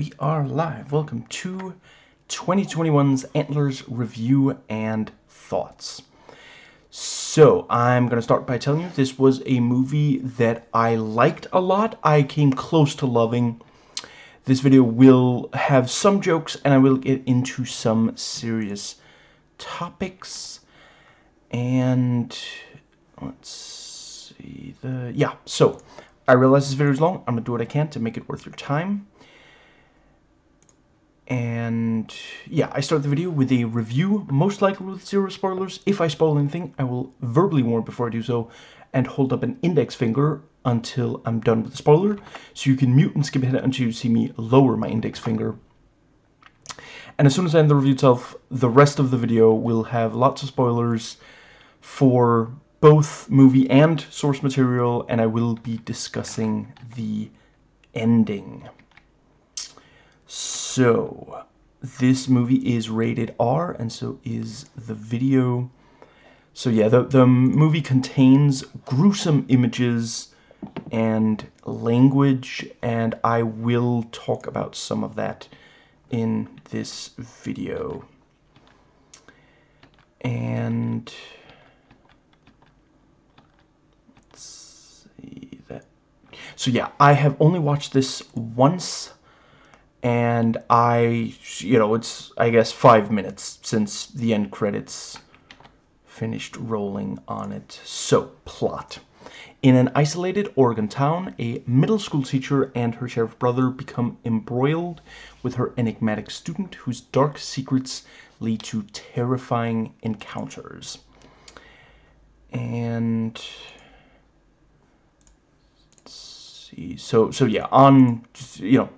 we are live. Welcome to 2021's Antlers Review and Thoughts. So, I'm going to start by telling you this was a movie that I liked a lot. I came close to loving. This video will have some jokes and I will get into some serious topics. And let's see the yeah, so I realize this video is long. I'm going to do what I can to make it worth your time. And yeah, I start the video with a review, most likely with zero spoilers. If I spoil anything, I will verbally warn before I do so and hold up an index finger until I'm done with the spoiler. So you can mute and skip ahead until you see me lower my index finger. And as soon as I end the review itself, the rest of the video will have lots of spoilers for both movie and source material, and I will be discussing the ending. So, this movie is rated R, and so is the video. So yeah, the, the movie contains gruesome images and language, and I will talk about some of that in this video. And... Let's see that. So yeah, I have only watched this once and I, you know, it's, I guess, five minutes since the end credits finished rolling on it. So, plot. In an isolated Oregon town, a middle school teacher and her sheriff brother become embroiled with her enigmatic student whose dark secrets lead to terrifying encounters. And see, so so yeah, on you know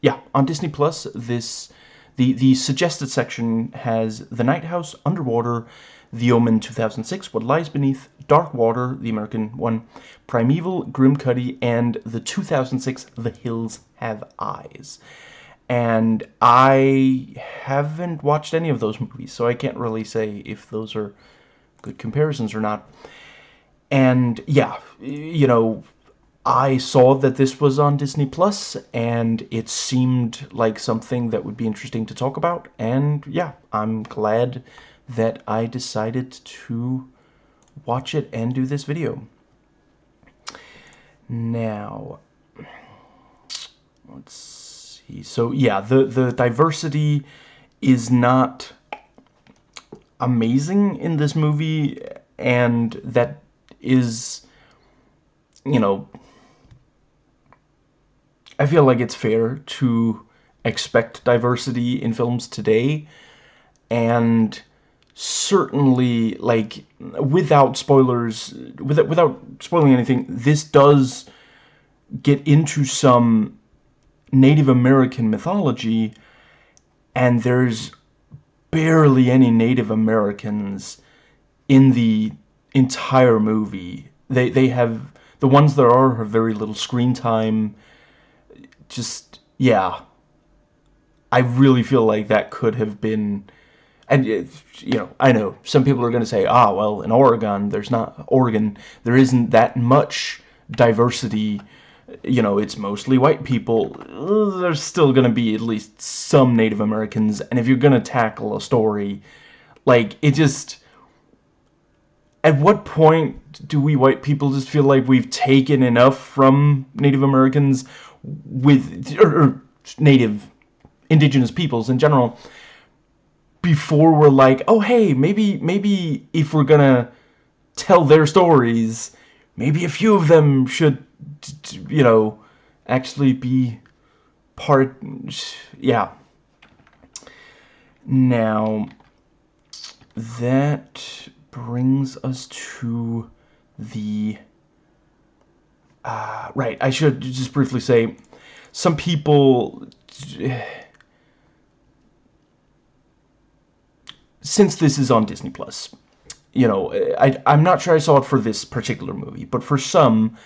yeah, on Disney Plus, this the the suggested section has The Night House, Underwater, The Omen 2006, What Lies Beneath, Dark Water, the American one, Primeval, Grimcutty, and the 2006 The Hills Have Eyes. And I haven't watched any of those movies, so I can't really say if those are good comparisons or not. And yeah, you know, I saw that this was on Disney Plus, and it seemed like something that would be interesting to talk about. And yeah, I'm glad that I decided to watch it and do this video. Now, let's see. So yeah, the, the diversity is not amazing in this movie, and that is, you know, I feel like it's fair to expect diversity in films today and certainly like without spoilers without without spoiling anything this does get into some Native American mythology and there's barely any Native Americans in the entire movie. They they have the ones that are have very little screen time just, yeah. I really feel like that could have been, and, you know, I know, some people are going to say, ah, well, in Oregon, there's not, Oregon, there isn't that much diversity, you know, it's mostly white people, there's still going to be at least some Native Americans, and if you're going to tackle a story, like, it just, at what point do we white people just feel like we've taken enough from Native Americans with or, or native indigenous peoples in general before we're like oh hey maybe maybe if we're gonna tell their stories maybe a few of them should you know actually be part yeah. Now that brings us to the uh, right, I should just briefly say, some people... Since this is on Disney+, Plus, you know, I, I'm not sure I saw it for this particular movie, but for some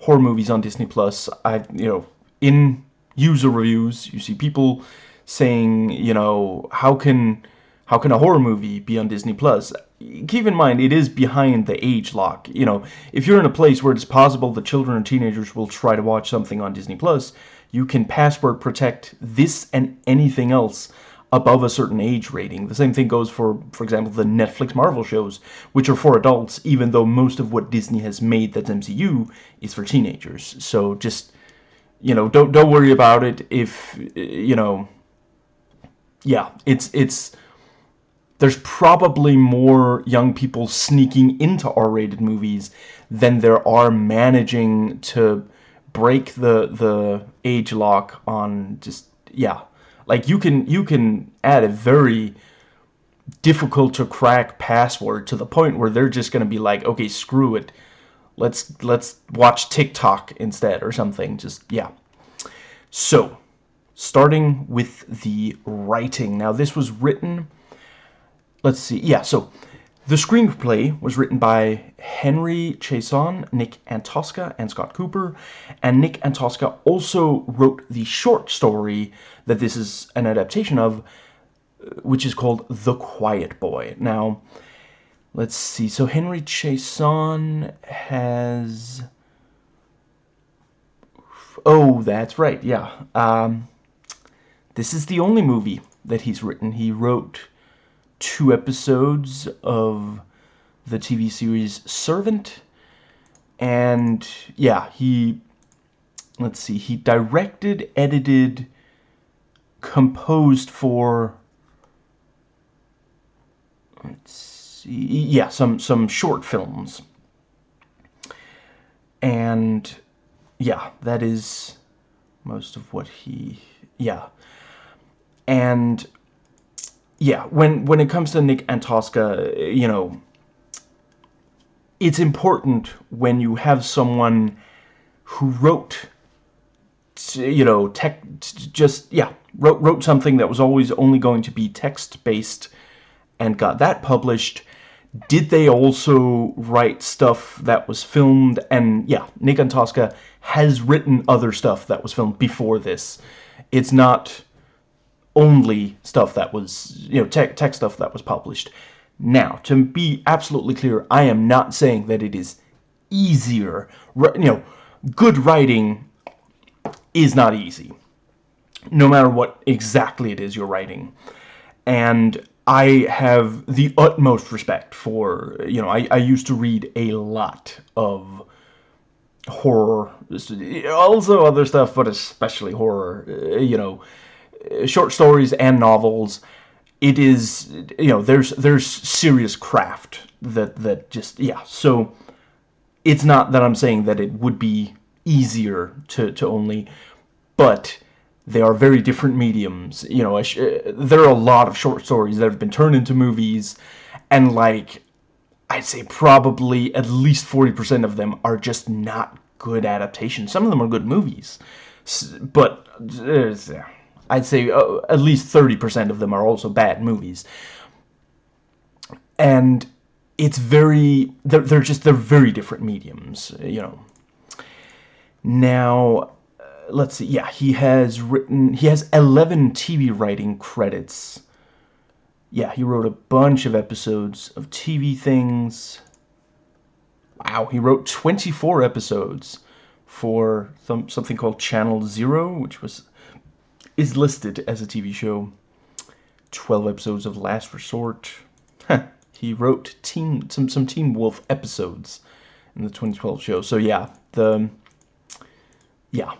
horror movies on Disney+, Plus, I, you know, in user reviews, you see people saying, you know, how can how can a horror movie be on Disney Plus? Keep in mind it is behind the age lock. You know, if you're in a place where it's possible that children or teenagers will try to watch something on Disney Plus, you can password protect this and anything else above a certain age rating. The same thing goes for, for example, the Netflix Marvel shows, which are for adults, even though most of what Disney has made that's MCU is for teenagers. So just, you know, don't don't worry about it if, you know, yeah, it's it's there's probably more young people sneaking into R-rated movies than there are managing to break the the age lock on just yeah. Like you can you can add a very difficult to crack password to the point where they're just gonna be like okay screw it. Let's let's watch TikTok instead or something. Just yeah. So starting with the writing. Now this was written let's see. Yeah, so the screenplay was written by Henry Chaisson, Nick Antosca, and Scott Cooper. And Nick Antosca also wrote the short story that this is an adaptation of, which is called The Quiet Boy. Now, let's see. So Henry Chaisson has... Oh, that's right, yeah. Um, this is the only movie that he's written. He wrote two episodes of the TV series Servant. And yeah, he, let's see, he directed, edited, composed for, let's see, yeah, some, some short films. And yeah, that is most of what he, yeah. And yeah, when when it comes to Nick Antosca, you know, it's important when you have someone who wrote, you know, tech, just yeah, wrote wrote something that was always only going to be text based, and got that published. Did they also write stuff that was filmed? And yeah, Nick Antosca has written other stuff that was filmed before this. It's not only stuff that was, you know, tech, tech stuff that was published. Now, to be absolutely clear, I am not saying that it is easier. You know, good writing is not easy, no matter what exactly it is you're writing. And I have the utmost respect for, you know, I, I used to read a lot of horror, also other stuff, but especially horror, you know, short stories and novels it is you know there's there's serious craft that that just yeah. So it's not that I'm saying that it would be easier to to only but they are very different mediums. You know there are a lot of short stories that have been turned into movies and like I'd say probably at least 40% of them are just not good adaptations. Some of them are good movies but uh, I'd say uh, at least 30% of them are also bad movies. And it's very, they're, they're just, they're very different mediums, you know. Now, uh, let's see, yeah, he has written, he has 11 TV writing credits. Yeah, he wrote a bunch of episodes of TV things. Wow, he wrote 24 episodes for some, something called Channel Zero, which was is listed as a TV show. 12 episodes of Last Resort. he wrote Teen, some, some Teen Wolf episodes in the 2012 show. So yeah, the... Yeah.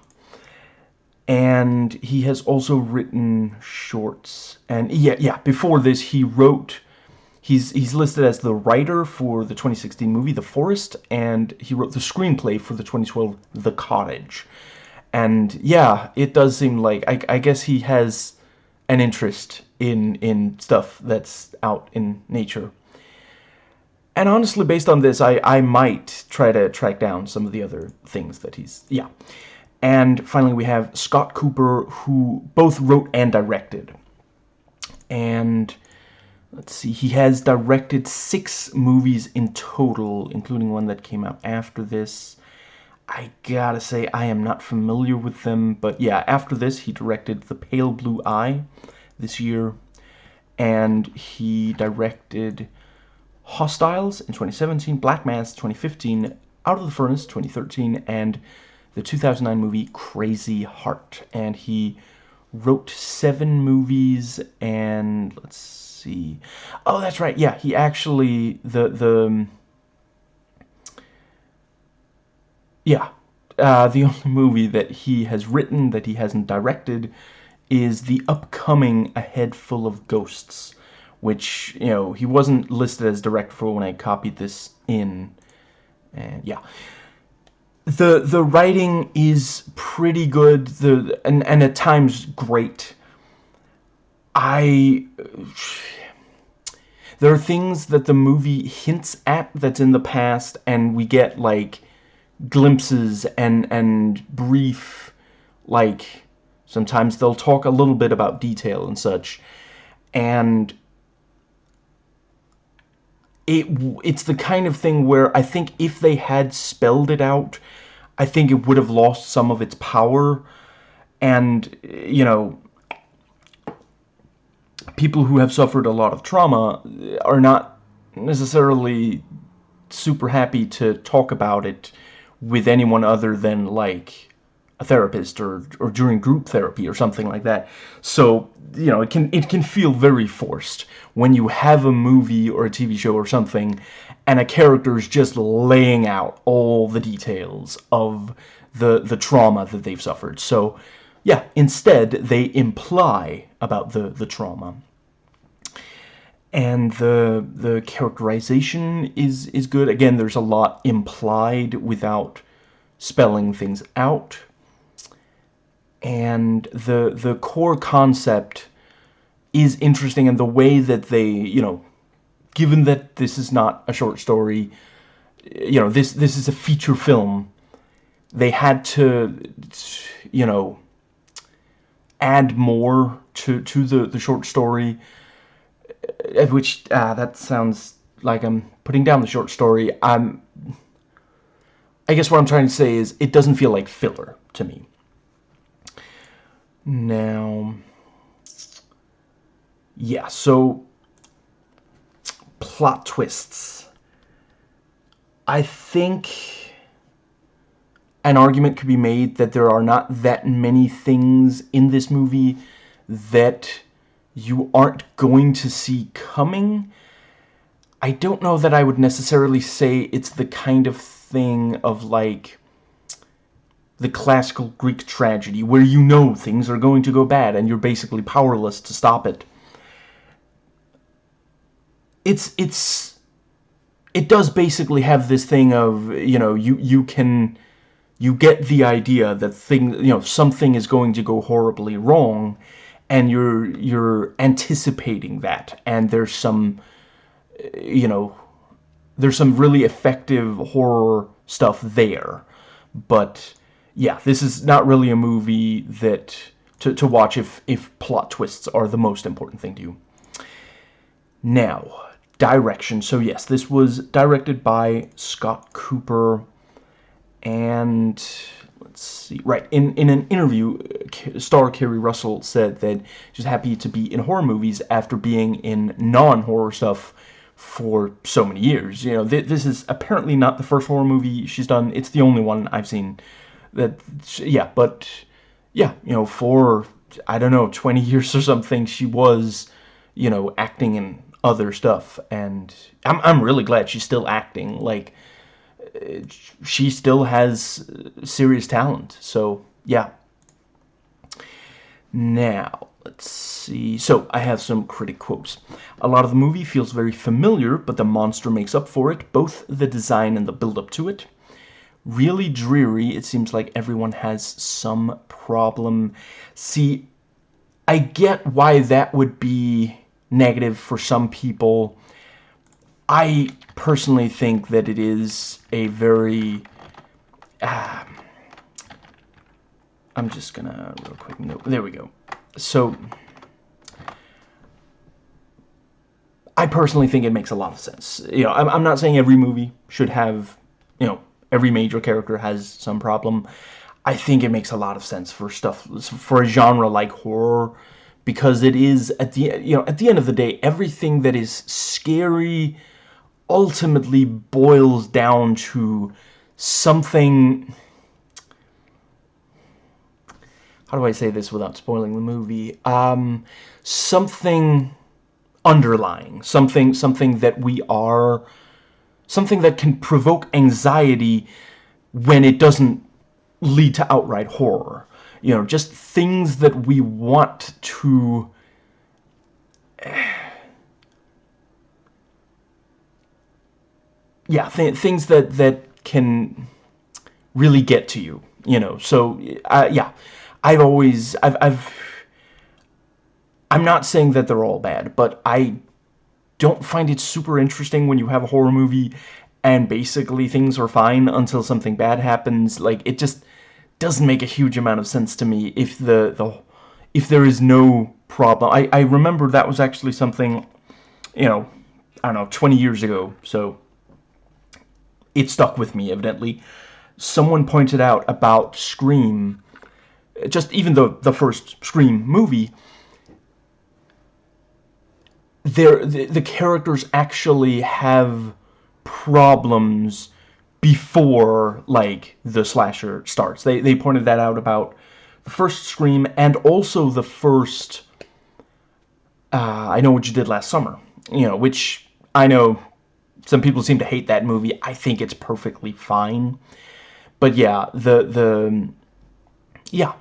And he has also written shorts. And yeah, yeah, before this he wrote... He's, he's listed as the writer for the 2016 movie The Forest, and he wrote the screenplay for the 2012 The Cottage. And yeah, it does seem like I, I guess he has an interest in in stuff that's out in nature. And honestly, based on this, I, I might try to track down some of the other things that he's... Yeah. And finally, we have Scott Cooper, who both wrote and directed. And let's see, he has directed six movies in total, including one that came out after this. I gotta say, I am not familiar with them, but yeah, after this, he directed The Pale Blue Eye this year, and he directed Hostiles in 2017, Black Mass 2015, Out of the Furnace 2013, and the 2009 movie Crazy Heart. And he wrote seven movies and let's see. Oh, that's right. Yeah, he actually the the yeah uh, the only movie that he has written that he hasn't directed is the upcoming A Head Full of Ghosts, which, you know, he wasn't listed as director for when I copied this in. And yeah. The the writing is pretty good, the and, and at times great. I there are things that the movie hints at that's in the past and we get like glimpses and and brief like sometimes they'll talk a little bit about detail and such. And it it's the kind of thing where I think if they had spelled it out I think it would have lost some of its power. And you know people who have suffered a lot of trauma are not necessarily super happy to talk about it with anyone other than like a therapist or or during group therapy or something like that. So, you know, it can it can feel very forced when you have a movie or a TV show or something and a character is just laying out all the details of the the trauma that they've suffered. So, yeah, instead they imply about the the trauma and the the characterization is is good. Again, there's a lot implied without spelling things out. And the the core concept is interesting and the way that they, you know, given that this is not a short story, you know, this this is a feature film, they had to you know add more to to the the short story which uh, that sounds like I'm putting down the short story. I'm I guess what I'm trying to say is it doesn't feel like filler to me. Now, yeah, so plot twists. I think an argument could be made that there are not that many things in this movie that you aren't going to see coming. I don't know that I would necessarily say it's the kind of thing of like the classical Greek tragedy where you know things are going to go bad and you're basically powerless to stop it. It's it's it does basically have this thing of, you know, you you can you get the idea that thing, you know, something is going to go horribly wrong and you're you're anticipating that. And there's some you know there's some really effective horror stuff there. But yeah this is not really a movie that to, to watch if if plot twists are the most important thing to you. Now direction. So yes this was directed by Scott Cooper and let's see, right, in, in an interview, uh, star Keri Russell said that she's happy to be in horror movies after being in non-horror stuff for so many years. You know, th this is apparently not the first horror movie she's done. It's the only one I've seen that, yeah, but, yeah, you know, for, I don't know, 20 years or something, she was, you know, acting in other stuff, and I'm, I'm really glad she's still acting, like, she still has uh, serious talent. So, yeah. Now, let's see. So, I have some critic quotes. A lot of the movie feels very familiar, but the monster makes up for it, both the design and the build-up to it. Really dreary, it seems like everyone has some problem. See, I get why that would be negative for some people. I personally think that it is a very... Uh, I'm just gonna real quick note. There we go. So, I personally think it makes a lot of sense. You know, I'm, I'm not saying every movie should have, you know, every major character has some problem. I think it makes a lot of sense for stuff for a genre like horror because it is at the you know at the end of the day everything that is scary ultimately boils down to something how do I say this without spoiling the movie? Um, something underlying something something that we are something that can provoke anxiety when it doesn't lead to outright horror. You know just things that we want to yeah, th things that that can really get to you, you know. So uh, yeah, I've always I've I've I'm not saying that they're all bad, but I don't find it super interesting when you have a horror movie and basically things are fine until something bad happens. Like it just doesn't make a huge amount of sense to me if the the if there is no problem. I I remember that was actually something, you know, I don't know, 20 years ago. So it stuck with me, evidently. Someone pointed out about Scream, just even the, the first Scream movie, there the, the characters actually have problems before, like, the slasher starts. They, they pointed that out about the first Scream and also the first... Uh, I Know What You Did Last Summer, you know, which I know some people seem to hate that movie. I think it's perfectly fine. But yeah, the the yeah,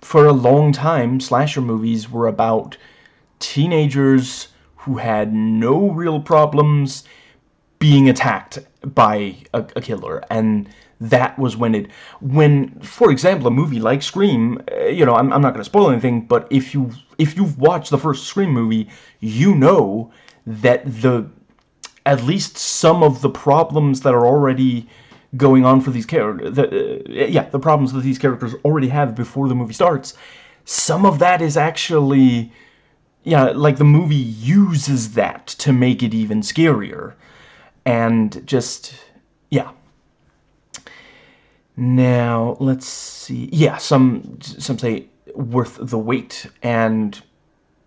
for a long time slasher movies were about teenagers who had no real problems being attacked by a, a killer and that was when it when for example a movie like Scream uh, you know I'm, I'm not going to spoil anything but if you if you've watched the first Scream movie you know that the at least some of the problems that are already going on for these characters, the, uh, yeah, the problems that these characters already have before the movie starts, some of that is actually, yeah, like the movie uses that to make it even scarier. And just, yeah. Now, let's see. Yeah, some some say worth the wait, and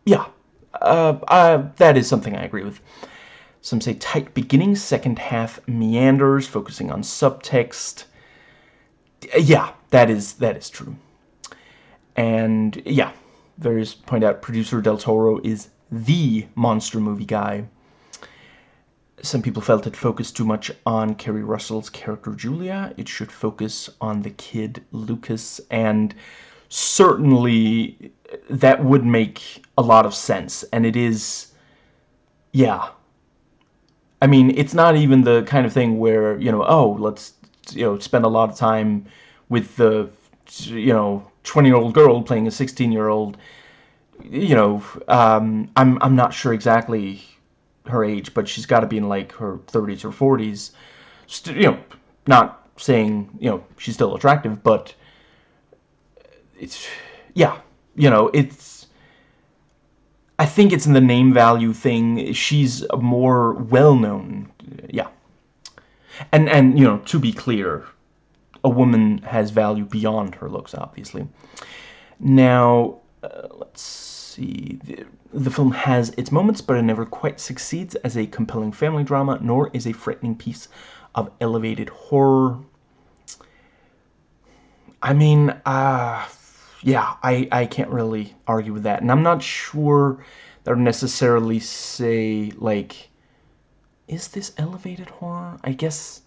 yeah, uh, uh, that is something I agree with. Some say tight beginning, second half meanders, focusing on subtext. Uh, yeah, that is that is true. And yeah, various point out producer Del Toro is the monster movie guy. Some people felt it focused too much on Keri Russell's character Julia. It should focus on the kid Lucas, and certainly that would make a lot of sense. And it is, yeah, I mean, it's not even the kind of thing where, you know, oh, let's, you know, spend a lot of time with the, you know, 20-year-old girl playing a 16-year-old. You know, um, I'm, I'm not sure exactly her age, but she's got to be in, like, her 30s or 40s. St you know, not saying, you know, she's still attractive, but it's, yeah, you know, it's, I think it's in the name value thing. She's more well-known. Yeah. And, and, you know, to be clear, a woman has value beyond her looks, obviously. Now, uh, let's see. The, the film has its moments, but it never quite succeeds as a compelling family drama, nor is a frightening piece of elevated horror. I mean, uh, yeah, I, I can't really argue with that. And I'm not sure would necessarily say, like, is this elevated horror? I guess...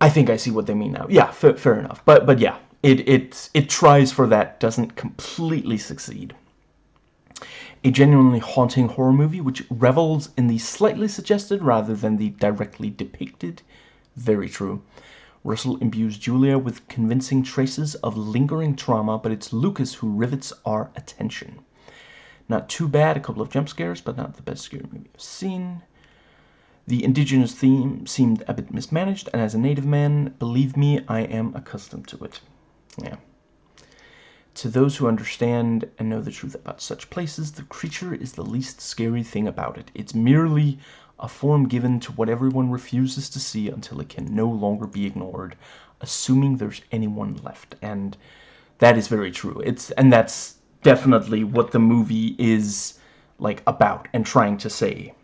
I think I see what they mean now. Yeah, fair enough. But but yeah, it, it, it tries for that, doesn't completely succeed. A genuinely haunting horror movie which revels in the slightly suggested rather than the directly depicted. Very true. Russell imbues Julia with convincing traces of lingering trauma, but it's Lucas who rivets our attention. Not too bad, a couple of jump scares, but not the best scary movie I've seen. The indigenous theme seemed a bit mismanaged, and as a native man, believe me, I am accustomed to it. Yeah. To those who understand and know the truth about such places, the creature is the least scary thing about it. It's merely a form given to what everyone refuses to see until it can no longer be ignored, assuming there's anyone left. And that is very true. It's and that's definitely what the movie is like about and trying to say.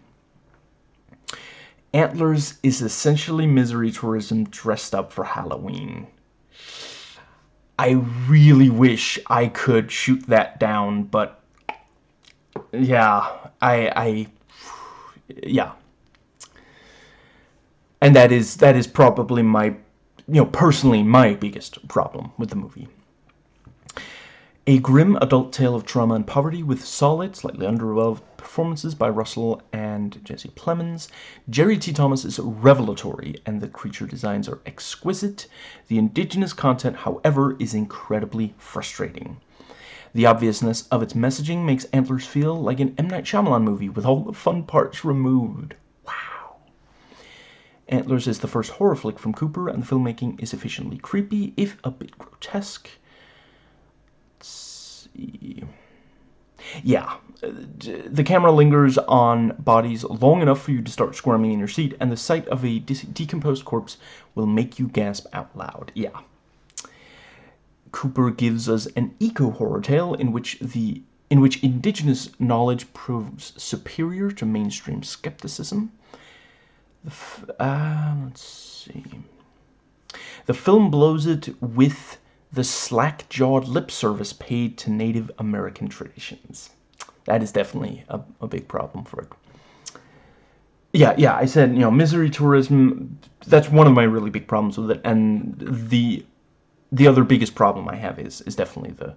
Antlers is essentially misery tourism dressed up for Halloween. I really wish I could shoot that down, but yeah, I, I, yeah. And that is, that is probably my, you know, personally my biggest problem with the movie. A grim adult tale of trauma and poverty with solid, slightly underdeveloped performances by Russell and Jesse Plemons. Jeremy T. Thomas is revelatory and the creature designs are exquisite. The indigenous content, however, is incredibly frustrating. The obviousness of its messaging makes Antlers feel like an M. Night Shyamalan movie with all the fun parts removed. Wow. Antlers is the first horror flick from Cooper and the filmmaking is efficiently creepy, if a bit grotesque Let's see. Yeah, uh, the camera lingers on bodies long enough for you to start squirming in your seat, and the sight of a decomposed corpse will make you gasp out loud. Yeah. Cooper gives us an eco-horror tale in which the in which indigenous knowledge proves superior to mainstream skepticism. Uh, let's see. The film blows it with the slack-jawed lip service paid to Native American traditions. That is definitely a, a big problem for it. Yeah, yeah, I said, you know, misery tourism, that's one of my really big problems with it, and the the other biggest problem I have is is definitely the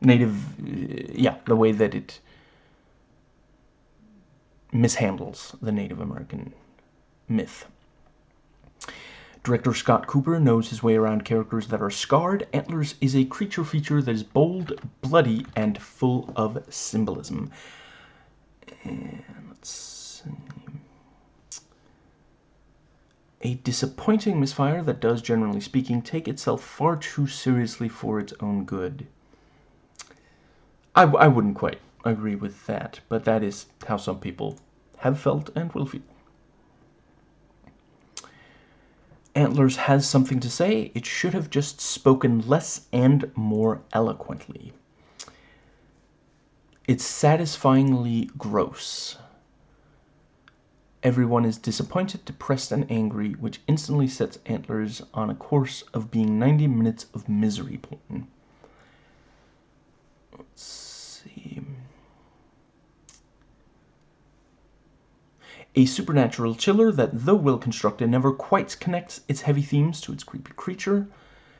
native, uh, yeah, the way that it mishandles the Native American myth. Director Scott Cooper knows his way around characters that are scarred. Antlers is a creature feature that is bold, bloody, and full of symbolism. And let's see. A disappointing misfire that does, generally speaking, take itself far too seriously for its own good. I, I wouldn't quite agree with that, but that is how some people have felt and will feel. Antlers has something to say, it should have just spoken less and more eloquently. It's satisfyingly gross. Everyone is disappointed, depressed, and angry, which instantly sets Antlers on a course of being 90 minutes of misery porn. Let's see. a supernatural chiller that, though well constructed, never quite connects its heavy themes to its creepy creature,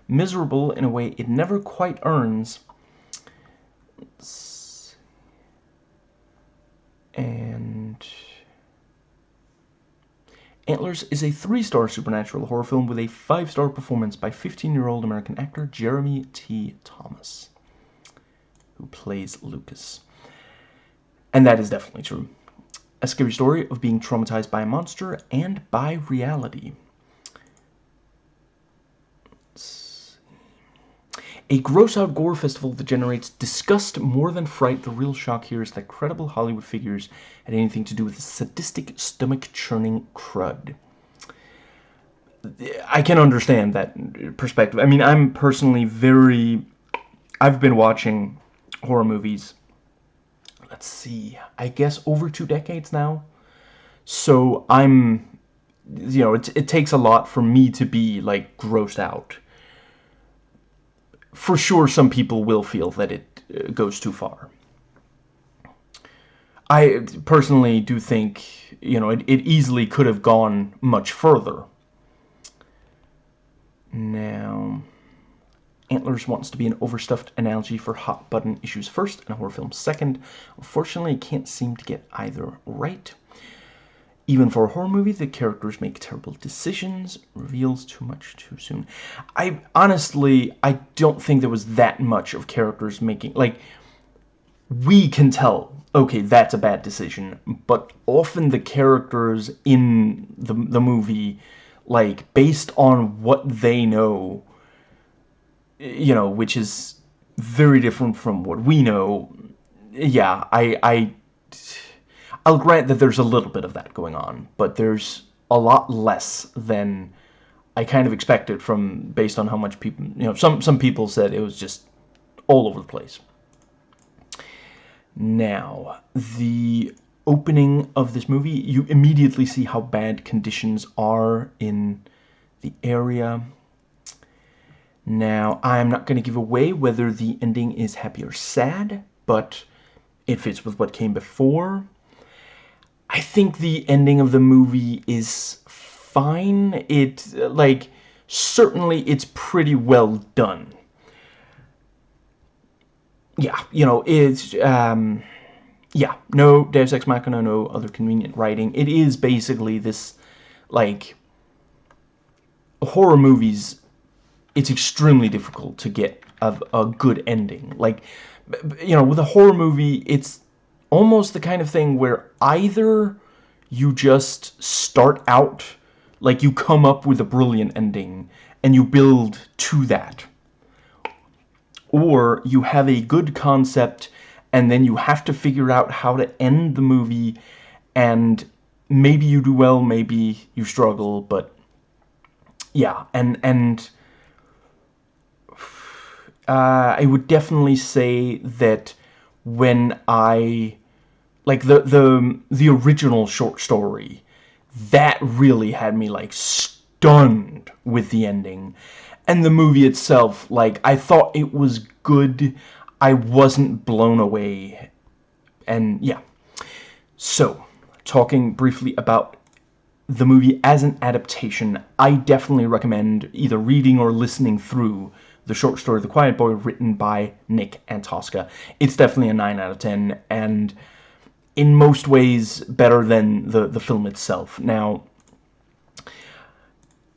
miserable in a way it never quite earns. And Antlers is a three-star supernatural horror film with a five-star performance by 15-year-old American actor Jeremy T. Thomas, who plays Lucas. And that is definitely true a scary story of being traumatized by a monster and by reality. A gross-out gore festival that generates disgust more than fright. The real shock here is that credible Hollywood figures had anything to do with sadistic, stomach-churning crud. I can understand that perspective. I mean, I'm personally very... I've been watching horror movies let's see, I guess over two decades now. So I'm, you know, it, it takes a lot for me to be, like, grossed out. For sure, some people will feel that it uh, goes too far. I personally do think, you know, it, it easily could have gone much further. Now... Antlers wants to be an overstuffed analogy for hot button issues first and horror films second. Unfortunately, can't seem to get either right. Even for a horror movie, the characters make terrible decisions, reveals too much too soon. I honestly, I don't think there was that much of characters making, like, we can tell, okay, that's a bad decision, but often the characters in the, the movie, like, based on what they know, you know, which is very different from what we know. Yeah, I, I, I'll grant that there's a little bit of that going on, but there's a lot less than I kind of expected from based on how much people, you know, some some people said it was just all over the place. Now, the opening of this movie, you immediately see how bad conditions are in the area. Now, I'm not going to give away whether the ending is happy or sad, but it fits with what came before. I think the ending of the movie is fine. It, like, certainly it's pretty well done. Yeah, you know, it's, um, yeah, no Deus Ex Machina, no other convenient writing. It is basically this, like, horror movies, it's extremely difficult to get a, a good ending. Like, you know, with a horror movie, it's almost the kind of thing where either you just start out, like you come up with a brilliant ending, and you build to that. Or you have a good concept, and then you have to figure out how to end the movie, and maybe you do well, maybe you struggle, but yeah, and and uh, I would definitely say that when I like the the the original short story, that really had me like stunned with the ending, and the movie itself. Like I thought it was good, I wasn't blown away, and yeah. So, talking briefly about the movie as an adaptation, I definitely recommend either reading or listening through the short story The Quiet Boy written by Nick Antosca. It's definitely a 9 out of 10 and in most ways better than the, the film itself. Now,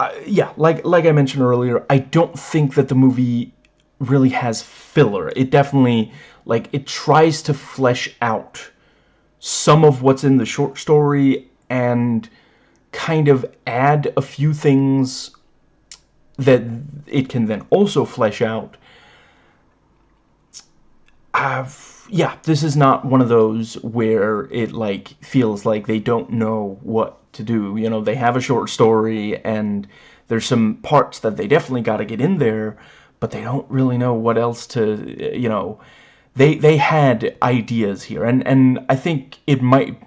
uh, yeah, like, like I mentioned earlier, I don't think that the movie really has filler. It definitely, like, it tries to flesh out some of what's in the short story and kind of add a few things that it can then also flesh out. I've, yeah, this is not one of those where it like feels like they don't know what to do. You know, they have a short story and there's some parts that they definitely got to get in there, but they don't really know what else to, you know, they they had ideas here and and I think it might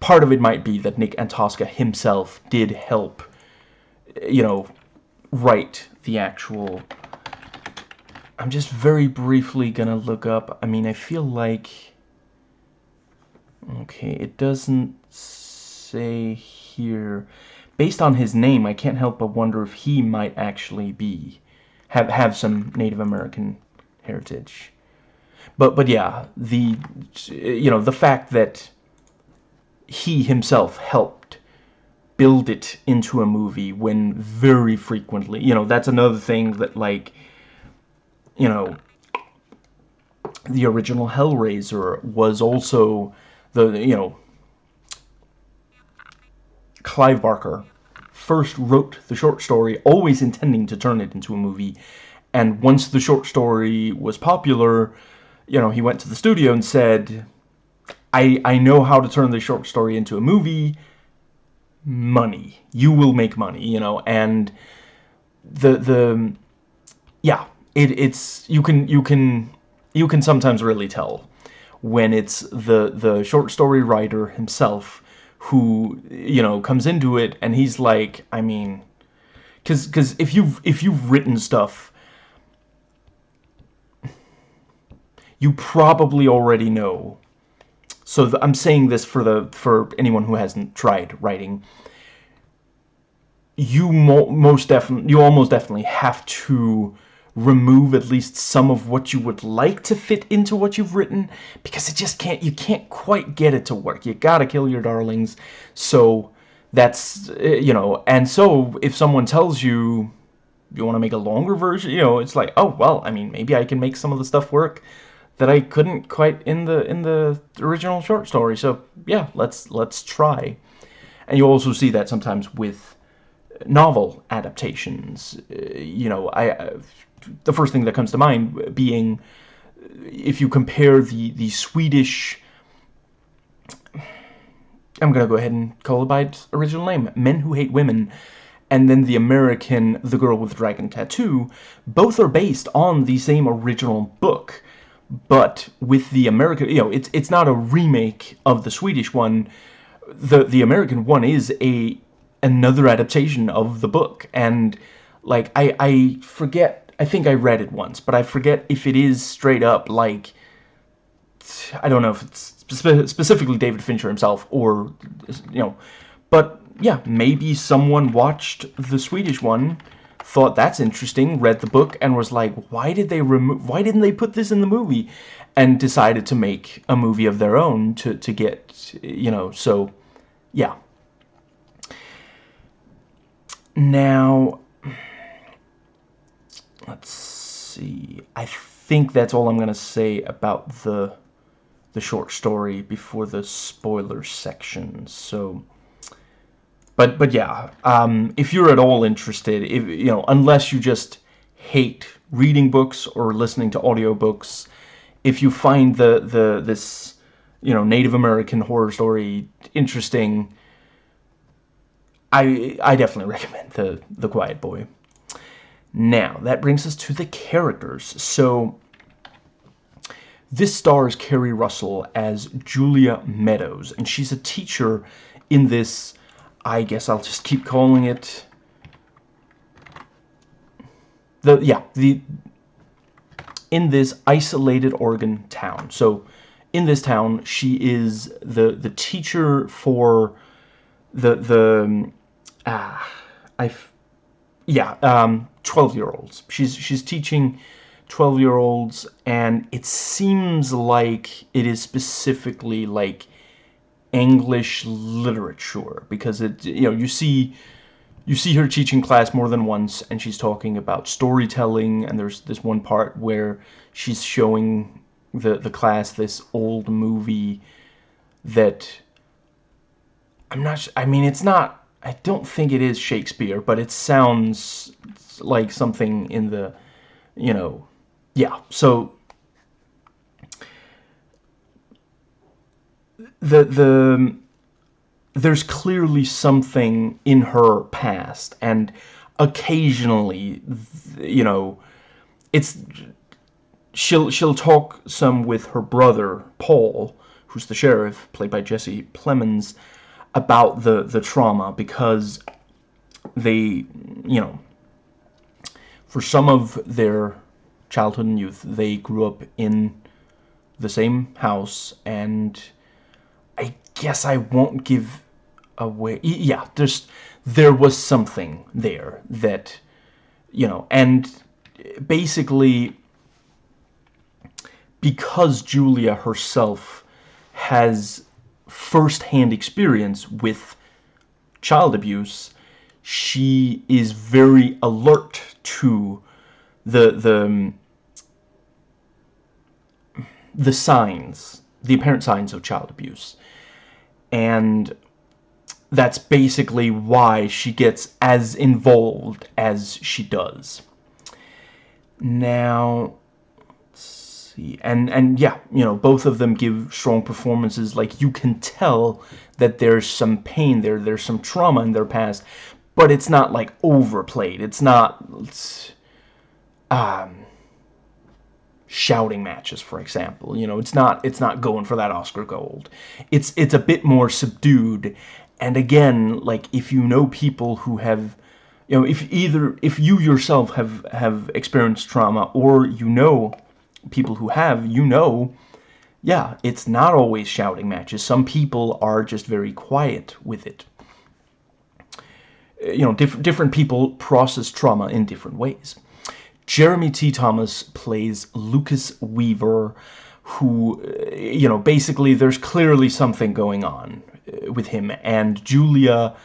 part of it might be that Nick Antosca himself did help, you know, write the actual... I'm just very briefly gonna look up, I mean, I feel like... Okay, it doesn't say here... Based on his name, I can't help but wonder if he might actually be... Have, have some Native American heritage. But, but yeah, the, you know, the fact that he himself helped build it into a movie when very frequently, you know, that's another thing that, like, you know, the original Hellraiser was also the, you know, Clive Barker first wrote the short story, always intending to turn it into a movie, and once the short story was popular, you know, he went to the studio and said, I, I know how to turn the short story into a movie. Money. You will make money, you know, and the, the, yeah, it, it's, you can, you can, you can sometimes really tell when it's the, the short story writer himself who, you know, comes into it and he's like, I mean, cause, cause if you've, if you've written stuff, you probably already know so I'm saying this for the for anyone who hasn't tried writing. You mo most definitely, you almost definitely have to remove at least some of what you would like to fit into what you've written because it just can't, you can't quite get it to work. You gotta kill your darlings. So that's, eh, you know, and so if someone tells you you want to make a longer version, you know, it's like, oh, well, I mean, maybe I can make some of the stuff work that I couldn't quite in the in the original short story. So yeah, let's let's try. And you also see that sometimes with novel adaptations. Uh, you know, I the first thing that comes to mind being if you compare the the Swedish I'm gonna go ahead and call it by its original name, Men Who Hate Women, and then the American The Girl with the Dragon Tattoo, both are based on the same original book but with the American, you know, it's it's not a remake of the Swedish one. The the American one is a another adaptation of the book, and like I I forget. I think I read it once, but I forget if it is straight up like I don't know if it's spe specifically David Fincher himself or you know, but yeah, maybe someone watched the Swedish one thought that's interesting, read the book, and was like, why did they remove, why didn't they put this in the movie? And decided to make a movie of their own to, to get, you know, so, yeah. Now, let's see, I think that's all I'm going to say about the, the short story before the spoiler section, so but but yeah, um, if you're at all interested, if you know, unless you just hate reading books or listening to audiobooks, if you find the the this you know Native American horror story interesting, I I definitely recommend the the Quiet Boy. Now that brings us to the characters. So this stars Keri Russell as Julia Meadows, and she's a teacher in this I guess I'll just keep calling it the yeah the in this isolated Oregon town. So in this town, she is the the teacher for the the ah I yeah um 12 year olds. She's she's teaching 12 year olds and it seems like it is specifically like English literature because it you know you see you see her teaching class more than once and she's talking about storytelling and there's this one part where she's showing the the class this old movie that I'm not I mean it's not I don't think it is Shakespeare but it sounds like something in the you know yeah so the the there's clearly something in her past and occasionally you know it's she'll she'll talk some with her brother Paul who's the sheriff played by Jesse Plemons about the the trauma because they you know for some of their childhood and youth they grew up in the same house and I guess I won't give away. Yeah, there's there was something there that you know, and basically because Julia herself has first-hand experience with child abuse, she is very alert to the the um, the signs, the apparent signs of child abuse and that's basically why she gets as involved as she does. Now, and and yeah, you know, both of them give strong performances. Like you can tell that there's some pain there, there's some trauma in their past, but it's not like overplayed. It's not. It's, um, shouting matches, for example. You know, it's not it's not going for that Oscar gold. It's it's a bit more subdued. And again, like if you know people who have you know, if either if you yourself have have experienced trauma or you know people who have, you know, yeah, it's not always shouting matches. Some people are just very quiet with it. You know, diff different people process trauma in different ways. Jeremy T. Thomas plays Lucas Weaver, who, uh, you know, basically there's clearly something going on uh, with him, and Julia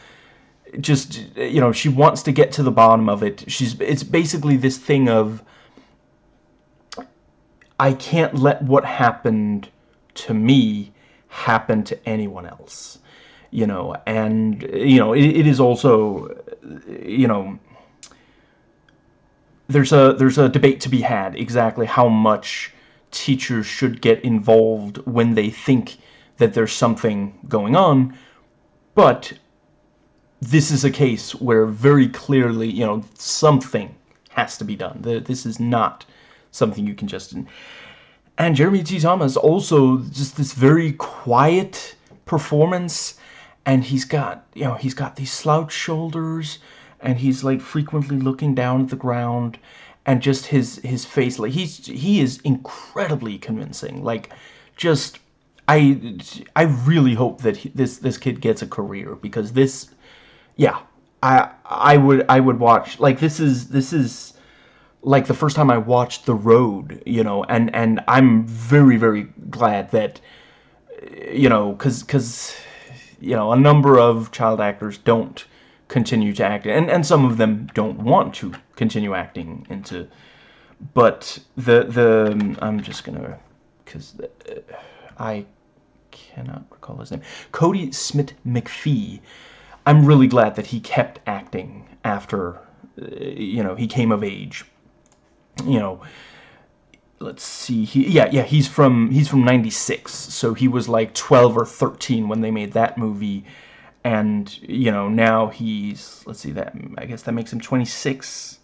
just, you know, she wants to get to the bottom of it. She's, it's basically this thing of, I can't let what happened to me happen to anyone else, you know, and, you know, it, it is also, you know, there's a there's a debate to be had exactly how much teachers should get involved when they think that there's something going on. But this is a case where very clearly you know something has to be done. This is not something you can just and Jeremy T. Thomas also just this very quiet performance and he's got you know he's got these slouch shoulders and he's like frequently looking down at the ground and just his his face like he's he is incredibly convincing like just I I really hope that he, this this kid gets a career because this yeah I I would I would watch like this is this is like the first time I watched The Road you know and and I'm very very glad that you know cuz cuz you know a number of child actors don't continue to act and and some of them don't want to continue acting into but the the I'm just gonna because uh, I cannot recall his name Cody Smith McPhee. I'm really glad that he kept acting after uh, you know he came of age you know let's see he yeah yeah he's from he's from 96 so he was like 12 or 13 when they made that movie. And you know now he's let's see that I guess that makes him 26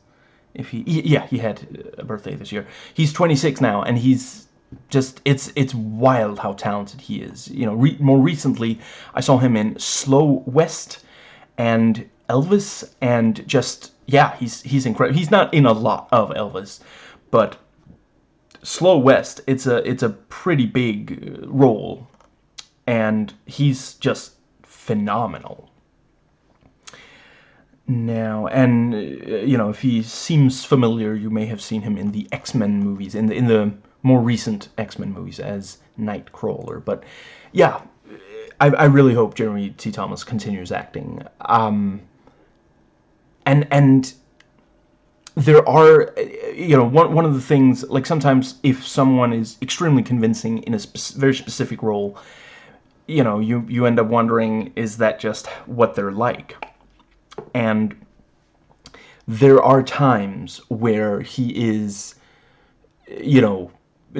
if he yeah he had a birthday this year. He's 26 now and he's just it's it's wild how talented he is. You know re more recently I saw him in Slow West and Elvis and just yeah he's he's incredible he's not in a lot of Elvis but Slow West it's a it's a pretty big role and he's just phenomenal. Now, and uh, you know, if he seems familiar, you may have seen him in the X-Men movies, in the in the more recent X-Men movies as Nightcrawler. But yeah, I, I really hope Jeremy T. Thomas continues acting. Um, and and there are, you know, one one of the things like sometimes if someone is extremely convincing in a spe very specific role, you know, you, you end up wondering, is that just what they're like? And there are times where he is, you know,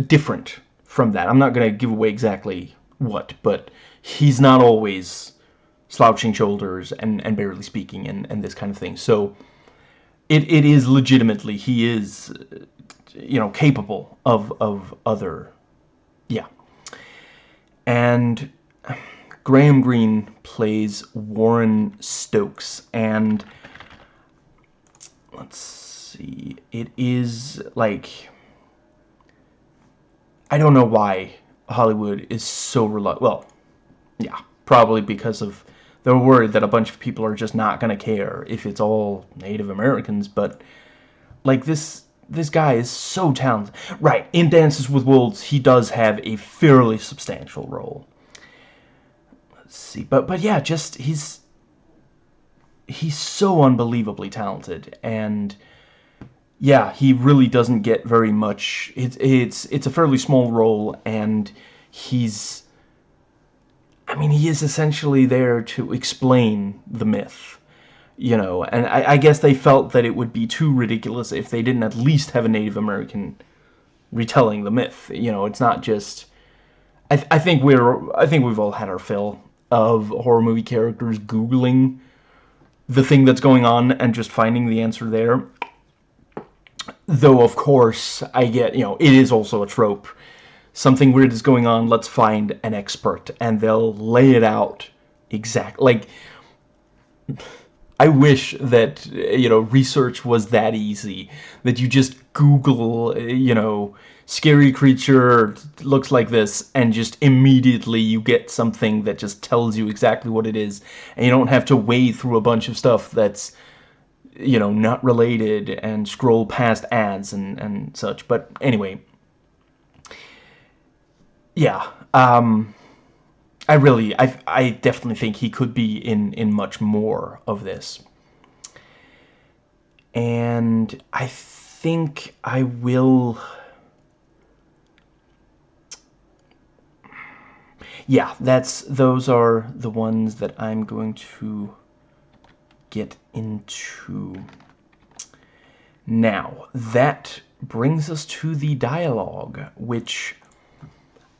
different from that. I'm not going to give away exactly what, but he's not always slouching shoulders and, and barely speaking and, and this kind of thing. So it, it is legitimately, he is, you know, capable of, of other, yeah. And Graham Greene plays Warren Stokes, and let's see, it is like I don't know why Hollywood is so reluctant. Well, yeah, probably because of they're worried that a bunch of people are just not gonna care if it's all Native Americans, but like this this guy is so talented. Right, in Dances with Wolves, he does have a fairly substantial role Let's see. But but yeah, just he's he's so unbelievably talented and yeah, he really doesn't get very much. It's it's it's a fairly small role and he's I mean, he is essentially there to explain the myth, you know, and I, I, guess they felt that it would be too ridiculous if they didn't at least have a Native American retelling the myth. You know, it's not just. I, th I think we're. I think we've all had our fill of horror movie characters googling the thing that's going on and just finding the answer there though of course I get you know it is also a trope something weird is going on let's find an expert and they'll lay it out exact like I wish that you know research was that easy that you just google you know scary creature looks like this and just immediately you get something that just tells you exactly what it is and you don't have to wade through a bunch of stuff that's you know not related and scroll past ads and and such. But anyway yeah um I really I I definitely think he could be in in much more of this and I think I will yeah, that's those are the ones that I'm going to get into. Now, that brings us to the dialogue, which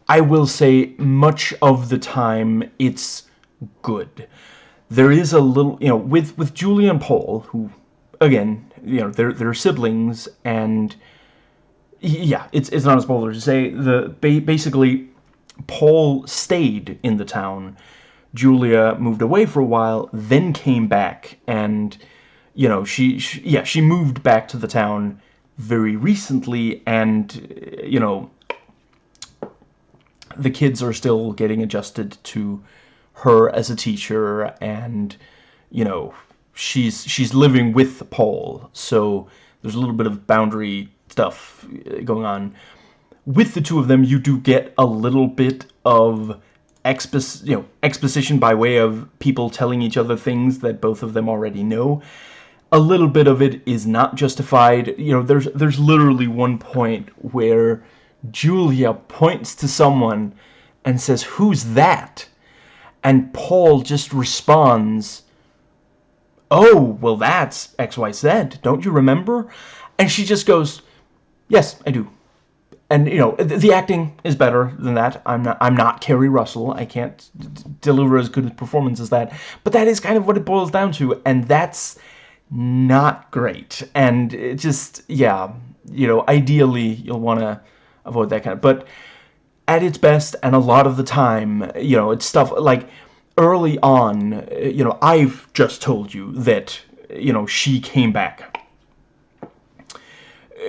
I will say much of the time it's good. There is a little, you know, with with Julie and Paul, who again, you know, they're they're siblings and yeah, it's it's not a spoiler to say the basically Paul stayed in the town. Julia moved away for a while, then came back, and you know she, she yeah she moved back to the town very recently, and you know the kids are still getting adjusted to her as a teacher, and you know she's she's living with Paul, so there's a little bit of boundary stuff uh, going on. With the two of them, you do get a little bit of expos you know, exposition by way of people telling each other things that both of them already know. A little bit of it is not justified. You know, there's there's literally one point where Julia points to someone and says, "Who's that?" And Paul just responds, "Oh, well that's XYZ. Don't you remember?" And she just goes, "Yes, I do." and you know the acting is better than that. I'm not I'm not Keri Russell. I can't deliver as good a performance as that. But that is kind of what it boils down to, and that's not great. And it just yeah, you know, ideally you'll want to avoid that kind of. But at its best, and a lot of the time, you know, it's stuff like early on. You know, I've just told you that you know she came back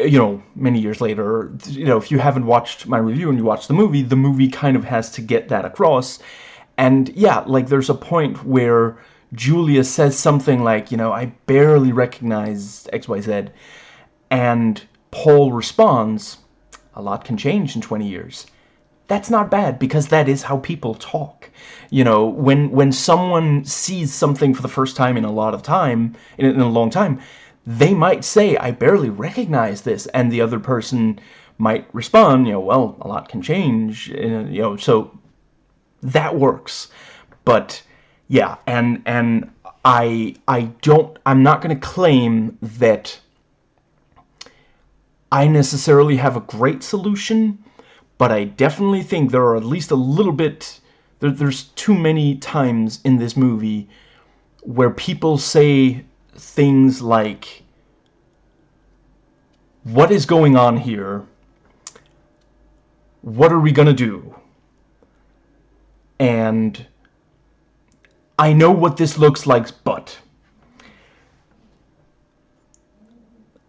you know, many years later, you know, if you haven't watched my review and you watch the movie, the movie kind of has to get that across. And yeah, like there's a point where Julia says something like, you know, I barely recognize XYZ. And Paul responds, a lot can change in 20 years. That's not bad because that is how people talk. You know, when when someone sees something for the first time in a lot of time, in, in a long time, they might say, I barely recognize this, and the other person might respond, you know, well, a lot can change, you know, so that works. But yeah, and and I I don't I'm not going to claim that I necessarily have a great solution, but I definitely think there are at least a little bit there, there's too many times in this movie where people say things like what is going on here? What are we gonna do? And I know what this looks like but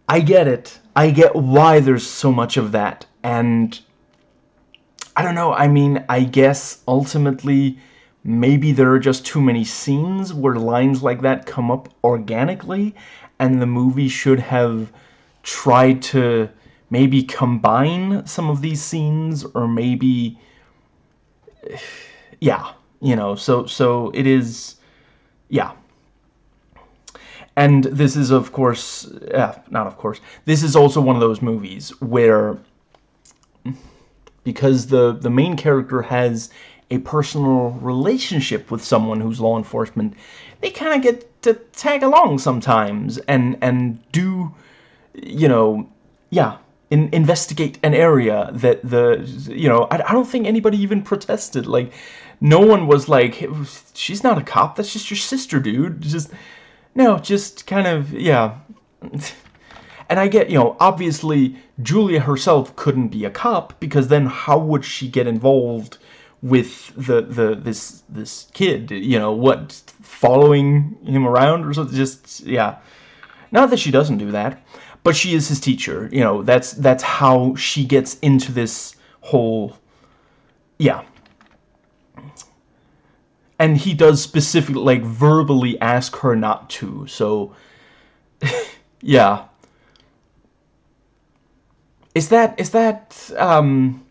I get it I get why there's so much of that and I don't know I mean I guess ultimately maybe there are just too many scenes where lines like that come up organically and the movie should have tried to maybe combine some of these scenes or maybe yeah you know so so it is yeah and this is of course yeah not of course this is also one of those movies where because the the main character has a personal relationship with someone who's law enforcement, they kind of get to tag along sometimes and and do, you know, yeah, in, investigate an area that the, you know, I, I don't think anybody even protested. Like, no one was like, she's not a cop, that's just your sister, dude. Just, no, just kind of, yeah. And I get, you know, obviously Julia herself couldn't be a cop because then how would she get involved with the the this this kid you know what following him around or something? Just yeah. Not that she doesn't do that but she is his teacher you know that's that's how she gets into this whole yeah and he does specifically like verbally ask her not to so yeah. Is that is that um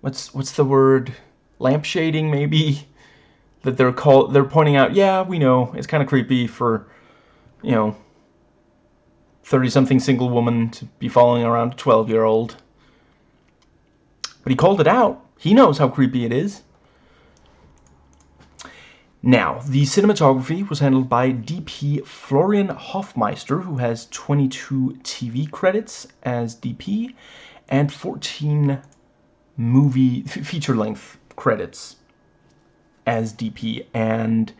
what's what's the word? Lampshading maybe? That they're called they're pointing out yeah we know. It's kind of creepy for you know 30 something single woman to be following around a 12 year old but he called it out. He knows how creepy it is now, the cinematography was handled by DP Florian Hoffmeister, who has 22 TV credits as DP and 14 movie feature length credits as DP and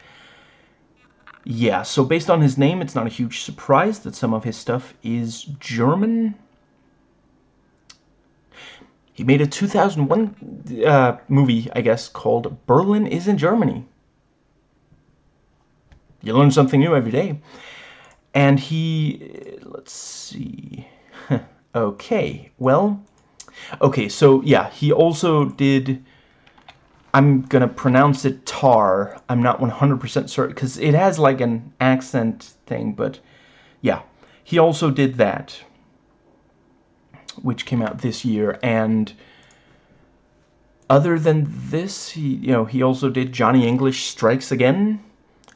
yeah so based on his name it's not a huge surprise that some of his stuff is German he made a 2001 uh, movie, I guess, called Berlin is in Germany. You learn something new every day. And he, uh, let's see, okay, well, okay, so yeah, he also did, I'm gonna pronounce it tar, I'm not 100% certain, because it has like an accent thing, but yeah, he also did that which came out this year, and other than this, he you know he also did Johnny English Strikes Again,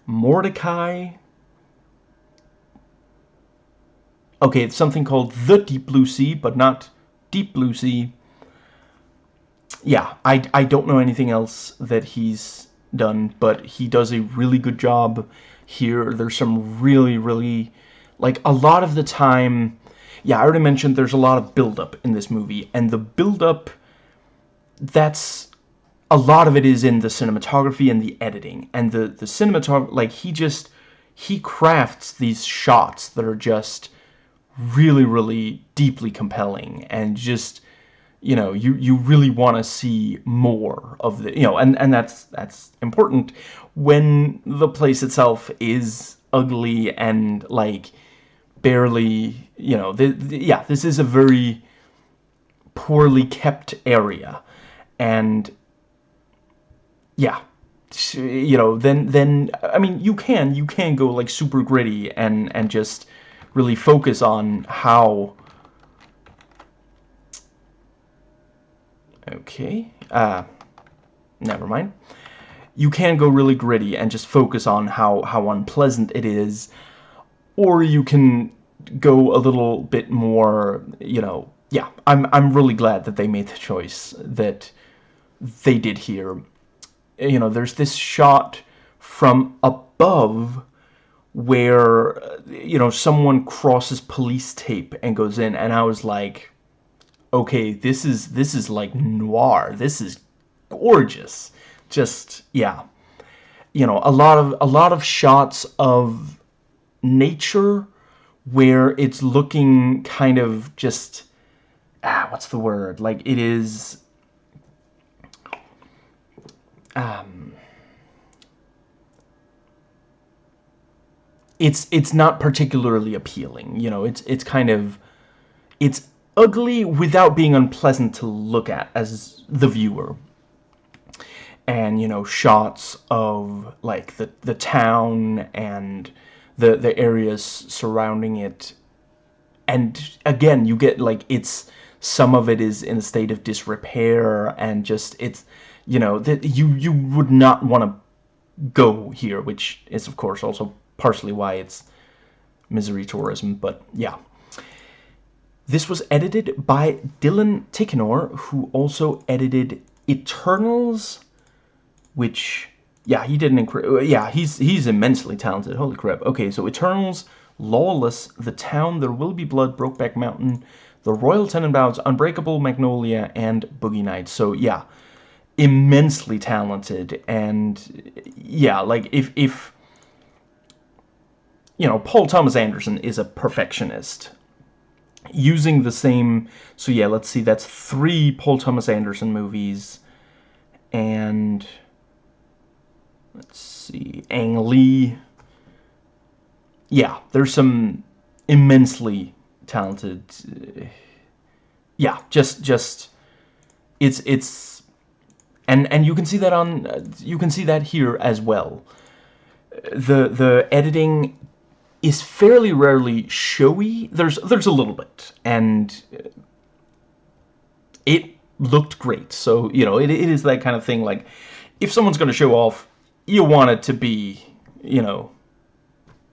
Mortdecai. Okay, it's something called The Deep Blue Sea, but not Deep Blue Sea. Yeah, I, I don't know anything else that he's done, but he does a really good job here. There's some really, really, like, a lot of the time, yeah, I already mentioned there's a lot of build-up in this movie, and the build-up, that's, a lot of it is in the cinematography and the editing, and the, the cinematography, like, he just, he crafts these shots that are just really, really deeply compelling, and just, you know, you, you really want to see more of the, you know, and, and that's, that's important when the place itself is ugly and, like, barely, you know, the, the, yeah, this is a very poorly kept area. And, yeah, you know, then, then, I mean, you can, you can go, like, super gritty and, and just really focus on how... Okay, uh, never mind. You can go really gritty and just focus on how, how unpleasant it is or you can go a little bit more, you know, yeah, I'm, I'm really glad that they made the choice that they did here. You know, there's this shot from above where, you know, someone crosses police tape and goes in, and I was like, okay, this is, this is like noir. This is gorgeous. Just, yeah. You know, a lot of, a lot of shots of nature where it's looking kind of just ah what's the word like it is um it's it's not particularly appealing you know it's it's kind of it's ugly without being unpleasant to look at as the viewer. And you know shots of like the the town and the the areas surrounding it. And again you get like it's some of it is in a state of disrepair and just it's you know that you you would not want to go here which is of course also partially why it's misery tourism but yeah this was edited by Dylan Tichenor who also edited Eternals which yeah, he did an incredible. Yeah, he's he's immensely talented. Holy crap. Okay, so Eternals, Lawless, The Town, There Will Be Blood, Brokeback Mountain, The Royal Tenenbaums, Unbreakable, Magnolia, and Boogie Nights. So yeah, immensely talented. And yeah, like if if you know, Paul Thomas Anderson is a perfectionist. Using the same, so yeah, let's see, that's three Paul Thomas Anderson movies, and let's see, Ang Lee. Yeah, there's some immensely talented. Uh, yeah, just just it's it's and and you can see that on you can see that here as well. The the editing is fairly rarely showy. There's there's a little bit, and it looked great. So you know, it it is that kind of thing. Like, if someone's going to show off you want it to be, you know,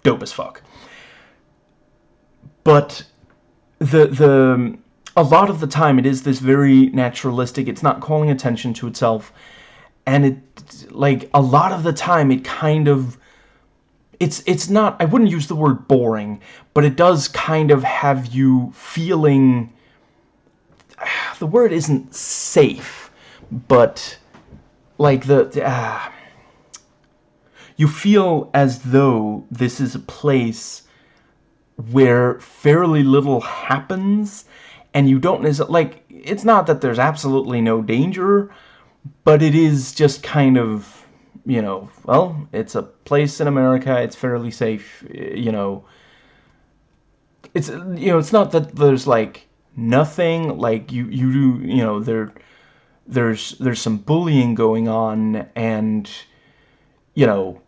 dope as fuck. But the the a lot of the time it is this very naturalistic. It's not calling attention to itself, and it like a lot of the time it kind of it's it's not I wouldn't use the word boring, but it does kind of have you feeling the word isn't safe, but like the uh, you feel as though this is a place where fairly little happens and you don't like it's not that there's absolutely no danger but it is just kind of you know well it's a place in America it's fairly safe you know. It's you know it's not that there's like nothing like you you do you know there there's there's some bullying going on and you know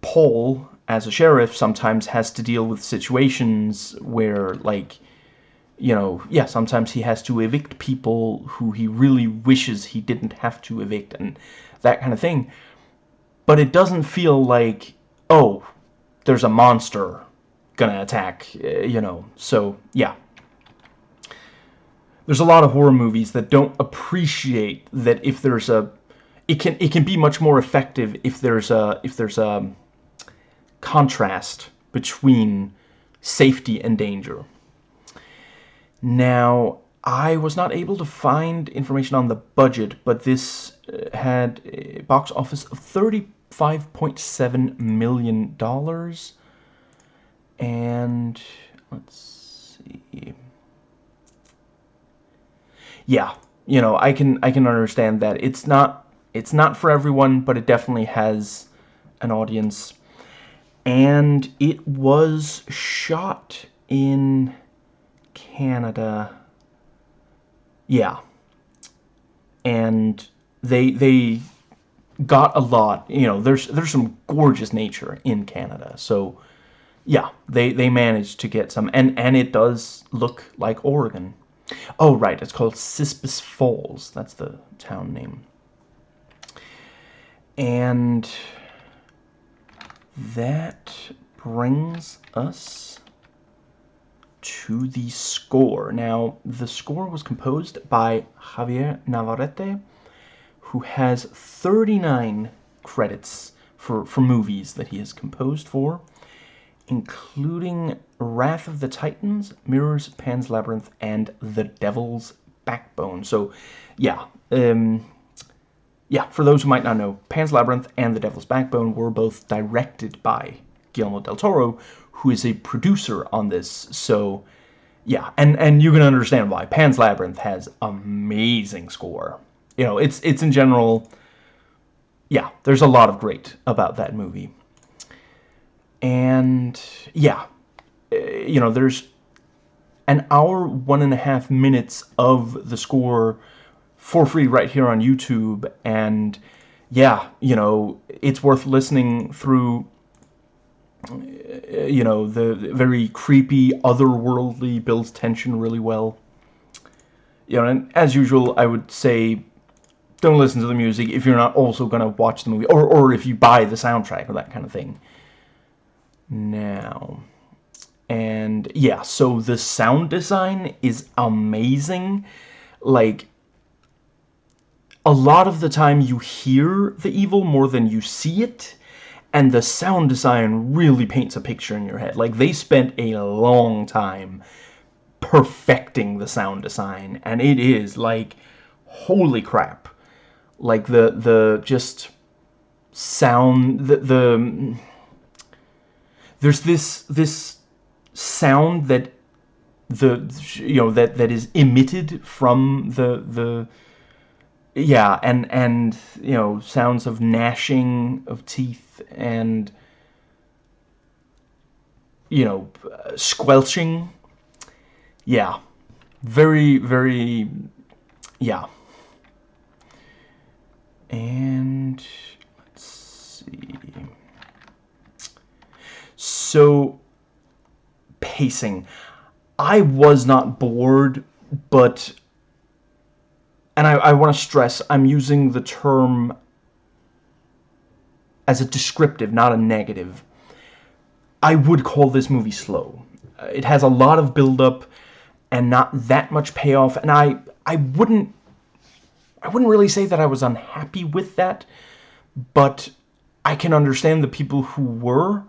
Paul as a sheriff sometimes has to deal with situations where like you know yeah sometimes he has to evict people who he really wishes he didn't have to evict and that kind of thing. But it doesn't feel like oh there's a monster gonna attack eh, you know. So yeah. There's a lot of horror movies that don't appreciate that if there's a it can it can be much more effective if there's a if there's a contrast between safety and danger. Now, I was not able to find information on the budget, but this uh, had a box office of $35.7 million. And let's see yeah, you know, I can I can understand that. It's not it's not for everyone, but it definitely has an audience. And it was shot in Canada. Yeah. And they they got a lot, you know, there's there's some gorgeous nature in Canada. So yeah, they they managed to get some and and it does look like Oregon. Oh, right, it's called Cispus Falls. That's the town name. And that brings us to the score. Now, the score was composed by Javier Navarrete, who has 39 credits for, for movies that he has composed for including Wrath of the Titans, Mirrors, Pan's Labyrinth, and The Devil's Backbone. So, yeah, um, yeah, for those who might not know, Pan's Labyrinth and The Devil's Backbone were both directed by Guillermo del Toro, who is a producer on this. So, yeah, and and you can understand why Pan's Labyrinth has amazing score. You know, it's it's in general, yeah, there's a lot of great about that movie and yeah uh, you know there's an hour one and a half minutes of the score for free right here on YouTube and yeah you know it's worth listening through you know the very creepy otherworldly builds tension really well you know and as usual I would say don't listen to the music if you're not also gonna watch the movie or, or if you buy the soundtrack or that kind of thing now. And yeah, so the sound design is amazing. Like, a lot of the time you hear the evil more than you see it. And the sound design really paints a picture in your head. Like, they spent a long time perfecting the sound design. And it is, like, holy crap. Like, the, the, just sound, the, the there's this this sound that the you know that that is emitted from the the yeah and and you know sounds of gnashing of teeth and you know squelching. Yeah very very yeah. And let's see. So, pacing. I was not bored, but... And I, I want to stress, I'm using the term as a descriptive, not a negative. I would call this movie slow. It has a lot of build-up and not that much payoff, and I, I wouldn't... I wouldn't really say that I was unhappy with that, but I can understand the people who were,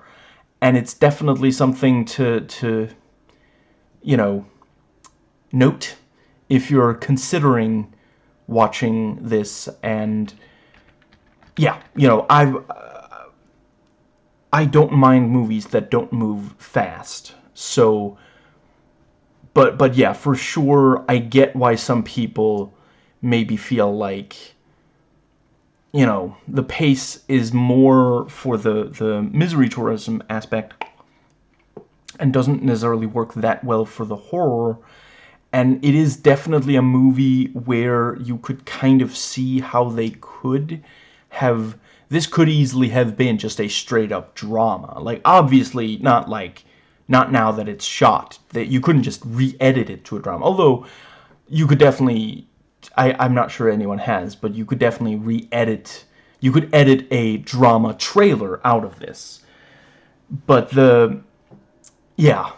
and it's definitely something to to you know note if you're considering watching this and yeah you know I uh, I don't mind movies that don't move fast. So but but yeah, for sure, I get why some people maybe feel like you know the pace is more for the the misery tourism aspect and doesn't necessarily work that well for the horror and it is definitely a movie where you could kind of see how they could have this could easily have been just a straight up drama. Like obviously not like not now that it's shot that you couldn't just re-edit it to a drama. Although you could definitely I, I'm not sure anyone has but you could definitely re-edit you could edit a drama trailer out of this. But the yeah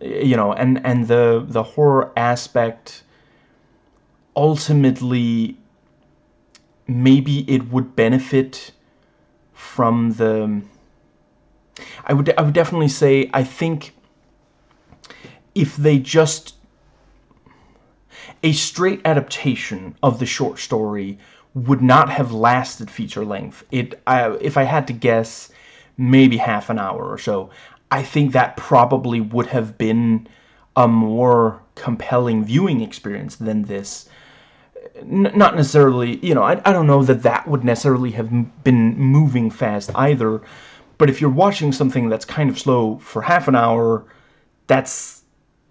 you know and and the the horror aspect ultimately maybe it would benefit from the I would I would definitely say I think if they just a straight adaptation of the short story would not have lasted feature length. It I, if I had to guess maybe half an hour or so. I think that probably would have been a more compelling viewing experience than this. N not necessarily, you know, I, I don't know that that would necessarily have been moving fast either, but if you're watching something that's kind of slow for half an hour, that's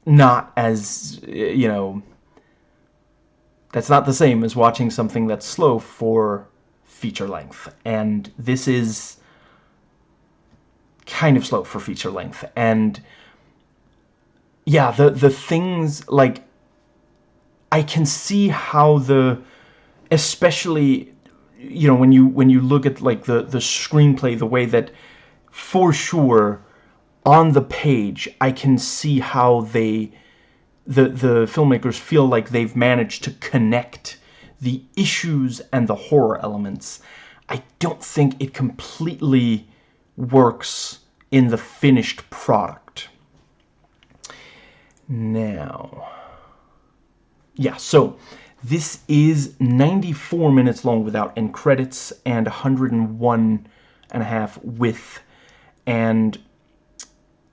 not as, you know, that's not the same as watching something that's slow for feature length. And this is kind of slow for feature length. And yeah, the the things like I can see how the especially you know when you when you look at like the the screenplay the way that for sure on the page I can see how they the the filmmakers feel like they've managed to connect the issues and the horror elements I don't think it completely works in the finished product. Now yeah so this is 94 minutes long without end credits and 101 and a half with and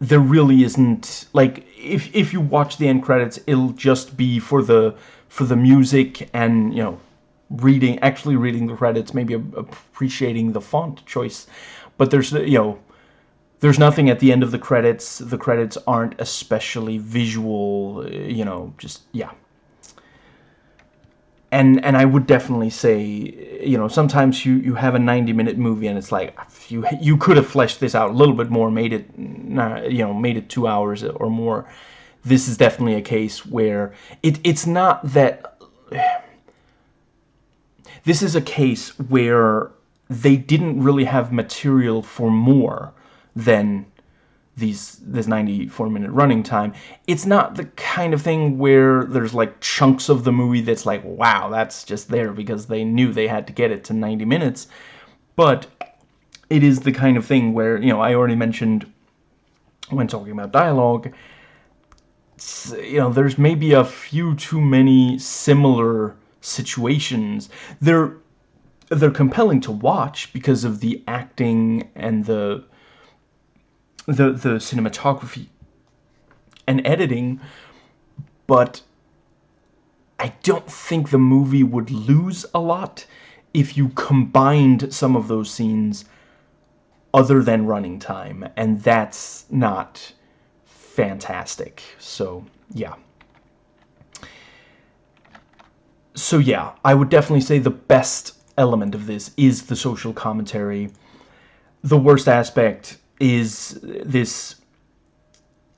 there really isn't like if if you watch the end credits it'll just be for the for the music and you know reading actually reading the credits maybe appreciating the font choice but there's you know there's nothing at the end of the credits. The credits aren't especially visual you know just yeah. And and I would definitely say you know sometimes you you have a 90 minute movie and it's like you you could have fleshed this out a little bit more made it you know made it two hours or more. This is definitely a case where it it's not that this is a case where they didn't really have material for more than these this 94 minute running time. It's not the kind of thing where there's like chunks of the movie that's like wow that's just there because they knew they had to get it to 90 minutes. But it is the kind of thing where you know I already mentioned when talking about dialogue you know there's maybe a few too many similar situations. They're they're compelling to watch because of the acting and the the the cinematography and editing but I don't think the movie would lose a lot if you combined some of those scenes other than running time and that's not fantastic. So yeah. So yeah I would definitely say the best element of this is the social commentary. The worst aspect is this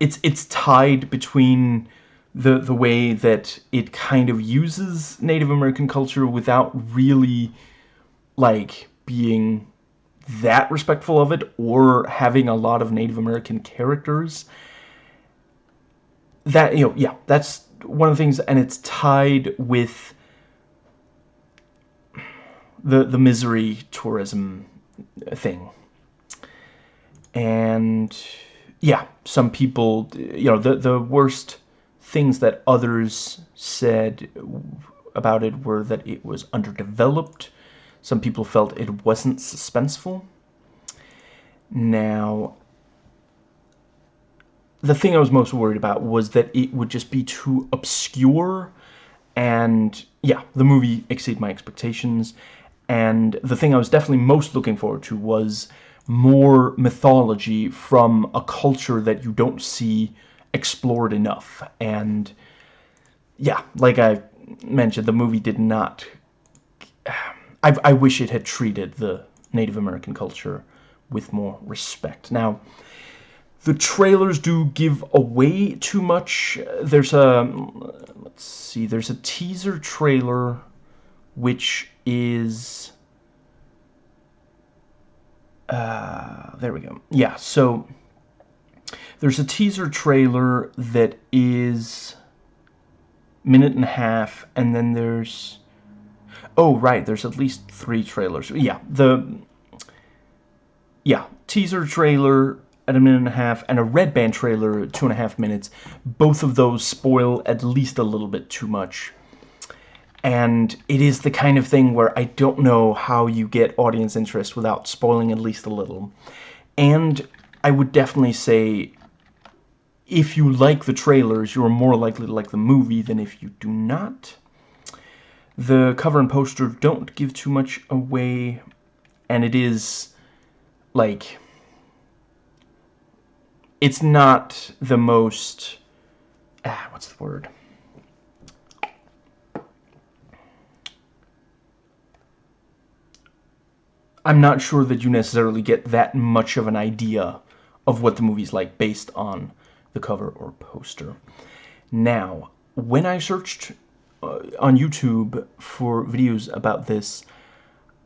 it's it's tied between the the way that it kind of uses Native American culture without really like being that respectful of it or having a lot of Native American characters. That you know yeah that's one of the things and it's tied with the the misery tourism thing and yeah, some people, you know, the, the worst things that others said about it were that it was underdeveloped. Some people felt it wasn't suspenseful. Now, the thing I was most worried about was that it would just be too obscure and yeah, the movie exceeded my expectations and the thing I was definitely most looking forward to was more mythology from a culture that you don't see explored enough and yeah, like I mentioned, the movie did not I, I wish it had treated the Native American culture with more respect. Now, the trailers do give away too much. There's a, let's see, there's a teaser trailer which is, uh, there we go. Yeah, so there's a teaser trailer that is minute and a half, and then there's, oh, right, there's at least three trailers. Yeah, the, yeah, teaser trailer, at a minute and a half, and a red band trailer two and a half minutes. Both of those spoil at least a little bit too much. And it is the kind of thing where I don't know how you get audience interest without spoiling at least a little. And I would definitely say if you like the trailers, you're more likely to like the movie than if you do not. The cover and poster don't give too much away, and it is, like, it's not the most ah, what's the word I'm not sure that you necessarily get that much of an idea of what the movie's like based on the cover or poster. Now, when I searched uh, on YouTube for videos about this,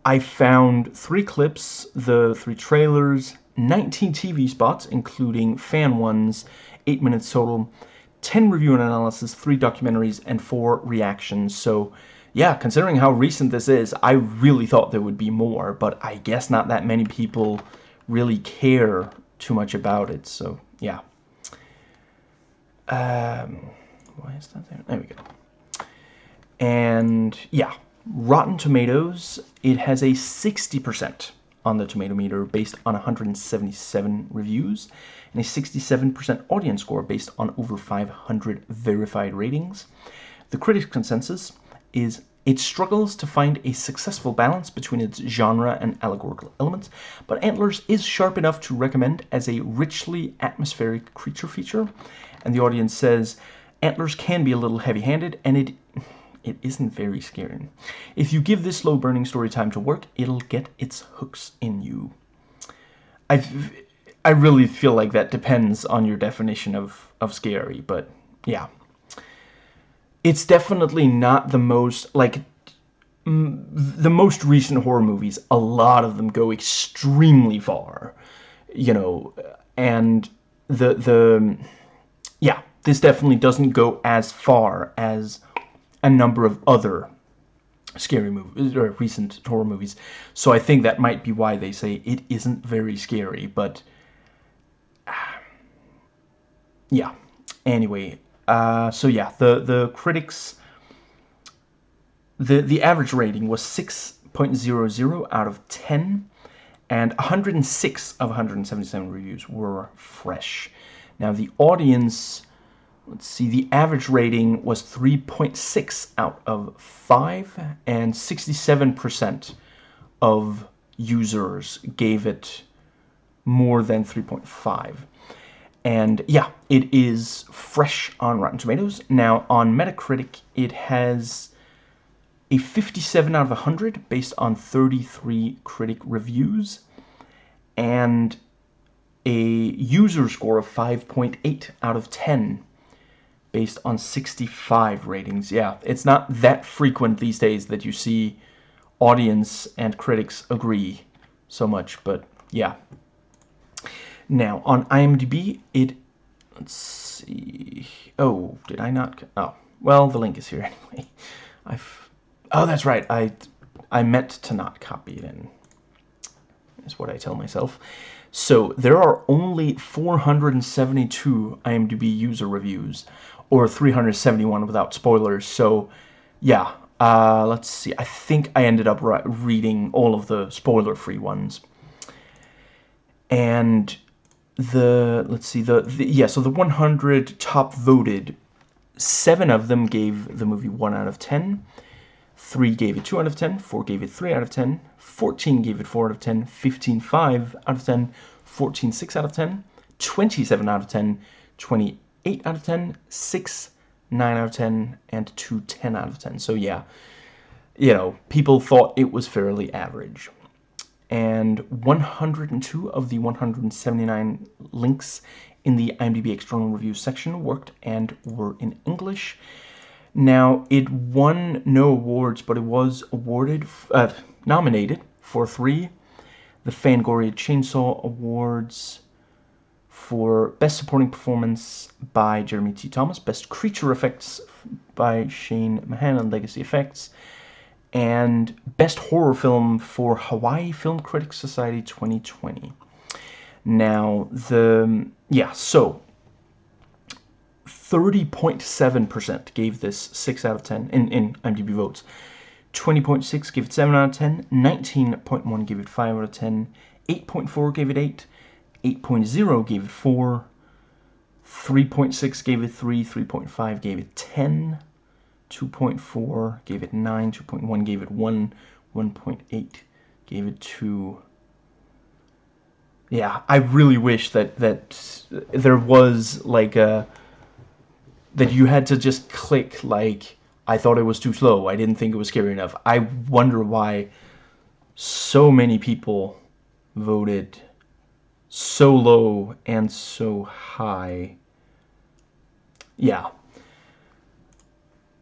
I found three clips, the three trailers, 19 TV spots, including fan ones, 8 minutes total, 10 review and analysis, 3 documentaries, and 4 reactions. So, yeah, considering how recent this is, I really thought there would be more, but I guess not that many people really care too much about it, so, yeah. Um, why is that there? There we go. And, yeah, Rotten Tomatoes, it has a 60% on the tomato meter based on 177 reviews and a 67% audience score based on over 500 verified ratings. The critics' consensus is it struggles to find a successful balance between its genre and allegorical elements, but Antlers is sharp enough to recommend as a richly atmospheric creature feature. And the audience says Antlers can be a little heavy-handed, and it it isn't very scary. If you give this slow burning story time to work, it'll get its hooks in you. I I really feel like that depends on your definition of, of scary, but yeah. It's definitely not the most, like, the most recent horror movies, a lot of them go extremely far, you know, and the, the, yeah, this definitely doesn't go as far as a number of other scary movies or recent horror movies. So I think that might be why they say it isn't very scary but yeah. Anyway uh, so yeah the the critics the the average rating was 6.00 out of 10 and 106 of 177 reviews were fresh now the audience let's see, the average rating was 3.6 out of 5, and 67% of users gave it more than 3.5. And yeah, it is fresh on Rotten Tomatoes. Now, on Metacritic, it has a 57 out of 100 based on 33 critic reviews, and a user score of 5.8 out of 10 based on 65 ratings. Yeah, it's not that frequent these days that you see audience and critics agree so much, but yeah. Now, on IMDb, it... Let's see... Oh, did I not... Oh, well, the link is here anyway. I've... Oh, that's right. I, I meant to not copy it in. Is what I tell myself. So, there are only 472 IMDb user reviews or 371 without spoilers. So, yeah, uh, let's see. I think I ended up reading all of the spoiler-free ones. And the let's see the, the yeah so the 100 top voted seven of them gave the movie 1 out of 10 3 gave it 2 out of 10 4 gave it 3 out of 10 14 gave it 4 out of 10 15 5 out of 10 14 6 out of 10 27 out of 10 28 out of 10 6 9 out of 10 and 2 10 out of 10 so yeah you know people thought it was fairly average and 102 of the 179 links in the IMDb external review section worked and were in English. Now, it won no awards, but it was awarded, uh, nominated for three. The Fangoria Chainsaw Awards for Best Supporting Performance by Jeremy T. Thomas, Best Creature Effects by Shane Mahan and Legacy Effects, and Best Horror Film for Hawaii Film Critics Society 2020. Now, the, yeah, so 30.7% gave this 6 out of 10 in, in IMDb votes. 20.6 gave it 7 out of 10, 19.1 gave it 5 out of 10, 8.4 gave it 8, 8.0 gave it 4, 3.6 gave it 3, 3.5 gave it 10, 2.4 gave it 9, 2.1 gave it 1, 1.8 gave it 2. Yeah, I really wish that that there was like a that you had to just click like I thought it was too slow. I didn't think it was scary enough. I wonder why so many people voted so low and so high. Yeah,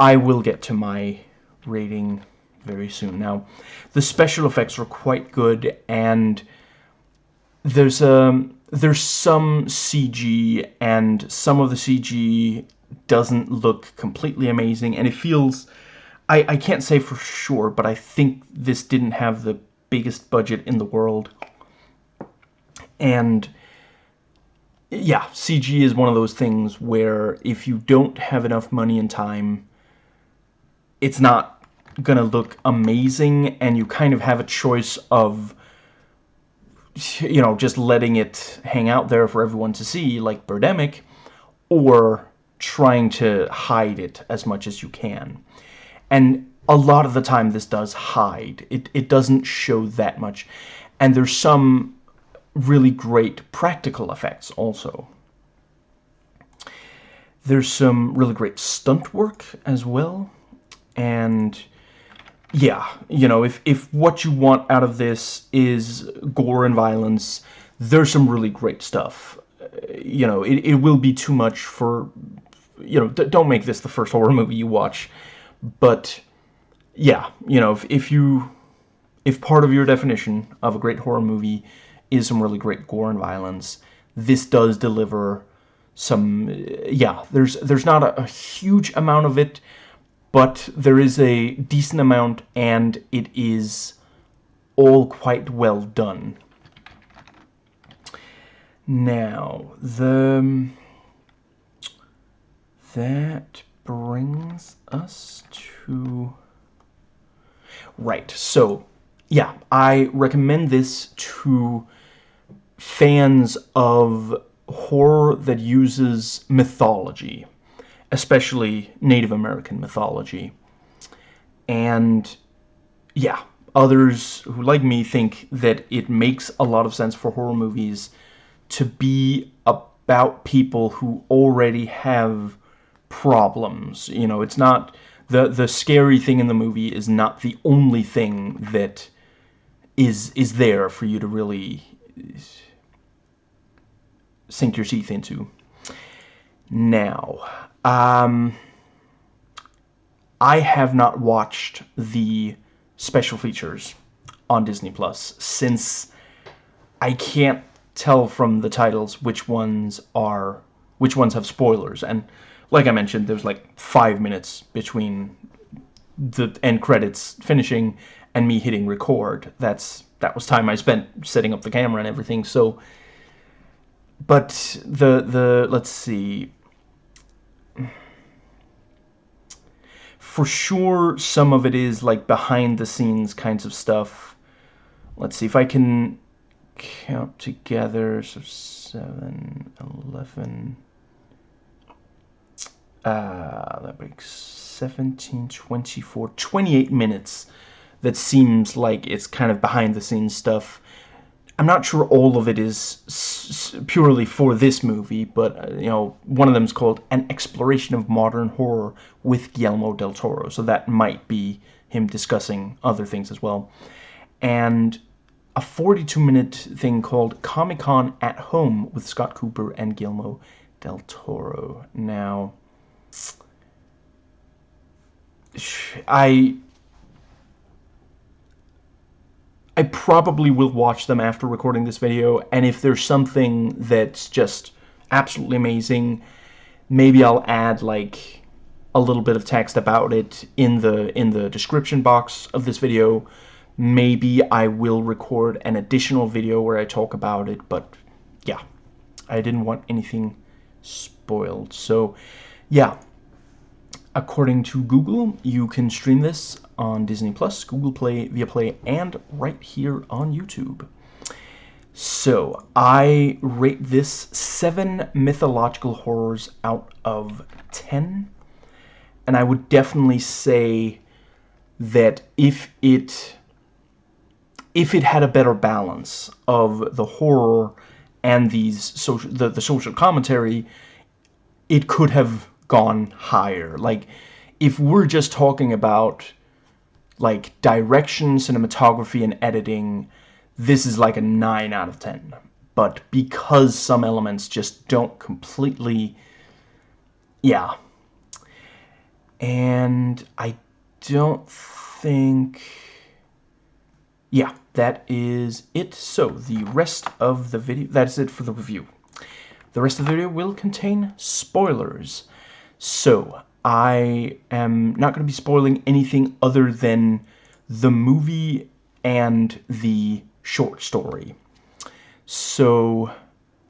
I will get to my rating very soon. Now, the special effects are quite good, and there's um there's some CG, and some of the CG doesn't look completely amazing, and it feels. I, I can't say for sure, but I think this didn't have the biggest budget in the world. And yeah, CG is one of those things where if you don't have enough money and time, it's not gonna look amazing and you kind of have a choice of you know just letting it hang out there for everyone to see like Birdemic or trying to hide it as much as you can. And a lot of the time this does hide. It, it doesn't show that much. And there's some really great practical effects also. There's some really great stunt work as well and yeah, you know, if, if what you want out of this is gore and violence, there's some really great stuff. Uh, you know, it, it will be too much for, you know, don't make this the first horror movie you watch. But, yeah, you know, if, if you, if part of your definition of a great horror movie is some really great gore and violence, this does deliver some, uh, yeah, there's, there's not a, a huge amount of it, but there is a decent amount and it is all quite well done. Now, the that brings us to right. So, yeah, I recommend this to fans of horror that uses mythology especially Native American mythology. And yeah, others who like me think that it makes a lot of sense for horror movies to be about people who already have problems. You know, it's not the the scary thing in the movie is not the only thing that is is there for you to really sink your teeth into. Now, um, I have not watched the special features on Disney Plus since I can't tell from the titles which ones are which ones have spoilers. And like I mentioned there's like five minutes between the end credits finishing and me hitting record. That's that was time I spent setting up the camera and everything. So but the the let's see for sure some of it is like behind the scenes kinds of stuff. Let's see if I can count together, so 7, 11, uh, that makes 17, 24, 28 minutes that seems like it's kind of behind the scenes stuff. I'm not sure all of it is purely for this movie, but, uh, you know, one of them is called An Exploration of Modern Horror with Guillermo del Toro, so that might be him discussing other things as well. And a 42-minute thing called Comic-Con at Home with Scott Cooper and Guillermo del Toro. Now, I I probably will watch them after recording this video, and if there's something that's just absolutely amazing, maybe I'll add like a little bit of text about it in the in the description box of this video. Maybe I will record an additional video where I talk about it, but yeah, I didn't want anything spoiled. So, yeah, according to Google, you can stream this on Disney Plus, Google Play, Viaplay, and right here on YouTube. So, I rate this 7 mythological horrors out of 10. And I would definitely say that if it if it had a better balance of the horror and these social the, the social commentary, it could have gone higher. Like, if we're just talking about like direction, cinematography, and editing, this is like a 9 out of 10. But because some elements just don't completely... Yeah. And I don't think... Yeah, that is it. So, the rest of the video... That is it for the review. The rest of the video will contain spoilers. So, I am not going to be spoiling anything other than the movie and the short story. So,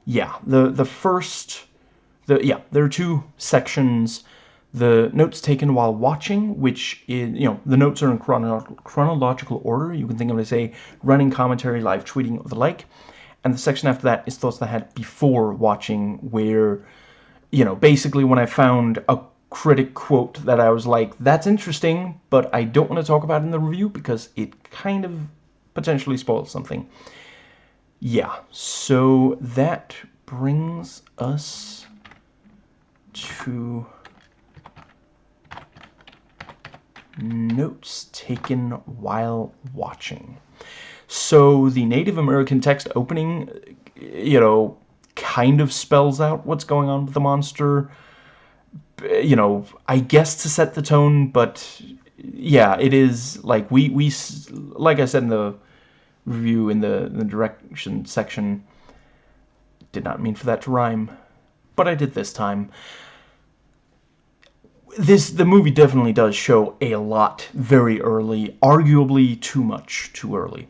yeah, the the first the yeah, there are two sections the notes taken while watching, which is, you know, the notes are in chrono chronological order. You can think of it as a running commentary, live tweeting, or the like. And the section after that is thoughts that I had before watching, where, you know, basically when I found a critic quote that I was like, that's interesting, but I don't want to talk about in the review because it kind of potentially spoils something. Yeah, so that brings us to notes taken while watching. So the Native American text opening, you know, kind of spells out what's going on with the monster you know, I guess to set the tone, but yeah, it is like we we like I said in the review in the, the direction section. Did not mean for that to rhyme, but I did this time. This the movie definitely does show a lot very early, arguably too much too early.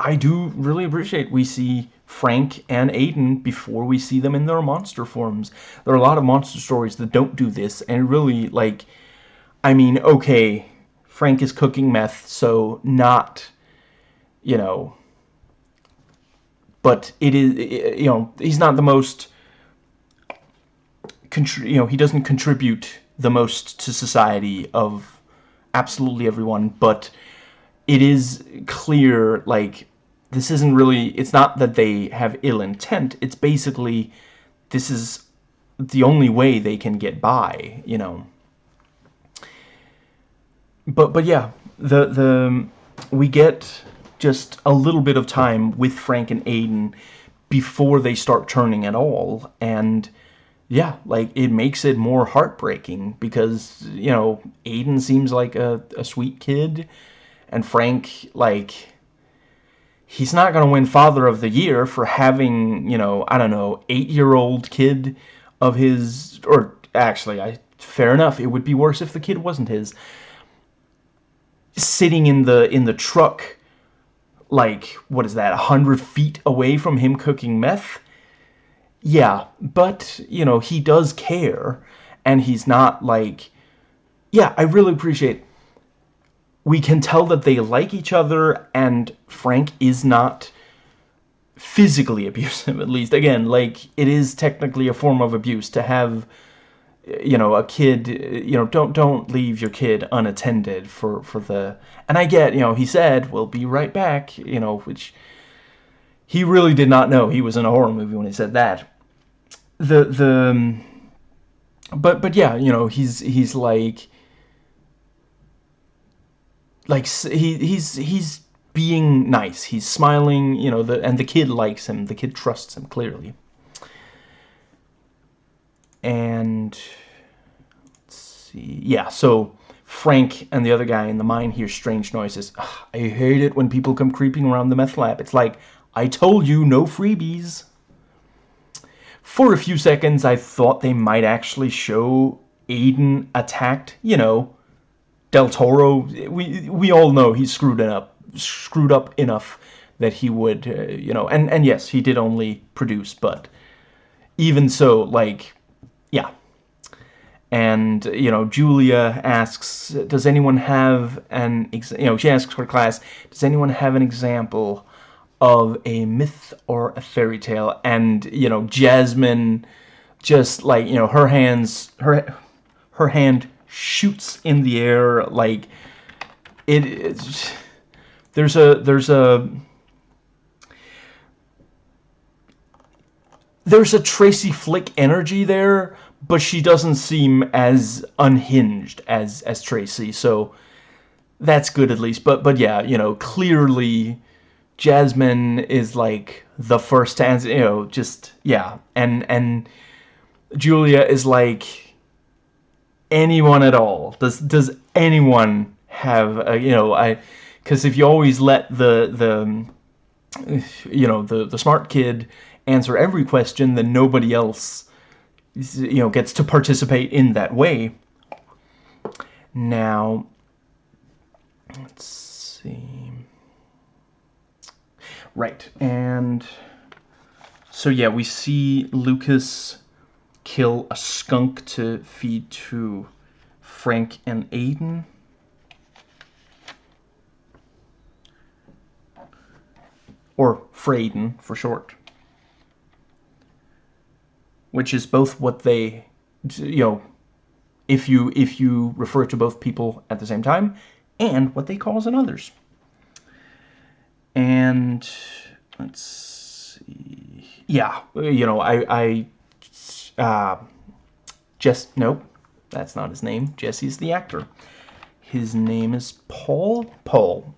I do really appreciate we see Frank and Aiden before we see them in their monster forms. There are a lot of monster stories that don't do this, and really, like, I mean, okay, Frank is cooking meth, so not, you know, but it is, you know, he's not the most, you know, he doesn't contribute the most to society of absolutely everyone, but it is clear, like, this isn't really, it's not that they have ill intent, it's basically, this is the only way they can get by, you know. But, but yeah, the, the, we get just a little bit of time with Frank and Aiden before they start turning at all, and yeah, like, it makes it more heartbreaking, because, you know, Aiden seems like a, a sweet kid, and Frank, like, he's not going to win Father of the Year for having, you know, I don't know, eight-year-old kid of his, or actually, I fair enough, it would be worse if the kid wasn't his, sitting in the in the truck, like, what is that, a hundred feet away from him cooking meth? Yeah, but, you know, he does care, and he's not, like, yeah, I really appreciate we can tell that they like each other and Frank is not physically abusive at least. Again like it is technically a form of abuse to have you know a kid you know don't don't leave your kid unattended for for the and I get you know he said we'll be right back you know which he really did not know. He was in a horror movie when he said that. The the but but yeah you know he's he's like like he he's he's being nice. He's smiling you know the and the kid likes him. The kid trusts him clearly. And let's see. Yeah so Frank and the other guy in the mine hear strange noises. Ugh, I hate it when people come creeping around the meth lab. It's like I told you no freebies. For a few seconds I thought they might actually show Aiden attacked you know Del Toro we we all know he's screwed it up screwed up enough that he would uh, you know and and yes he did only produce but even so like yeah. And you know Julia asks does anyone have an you know she asks her class does anyone have an example of a myth or a fairy tale? And you know Jasmine just like you know her hands her her hand shoots in the air like it's, there's a there's a there's a Tracy Flick energy there but she doesn't seem as unhinged as as Tracy so that's good at least. But but yeah you know clearly Jasmine is like the first to answer you know just yeah and and Julia is like anyone at all does does anyone have a, you know I because if you always let the the you know the the smart kid answer every question then nobody else you know, gets to participate in that way. Now, let's see. Right, and so yeah, we see Lucas kill a skunk to feed to Frank and Aiden. Or Frayden for short which is both what they, you know, if you if you refer to both people at the same time, and what they cause in others. And let's see, yeah, you know, I I uh, just nope, that's not his name. Jesse's the actor. His name is Paul. Paul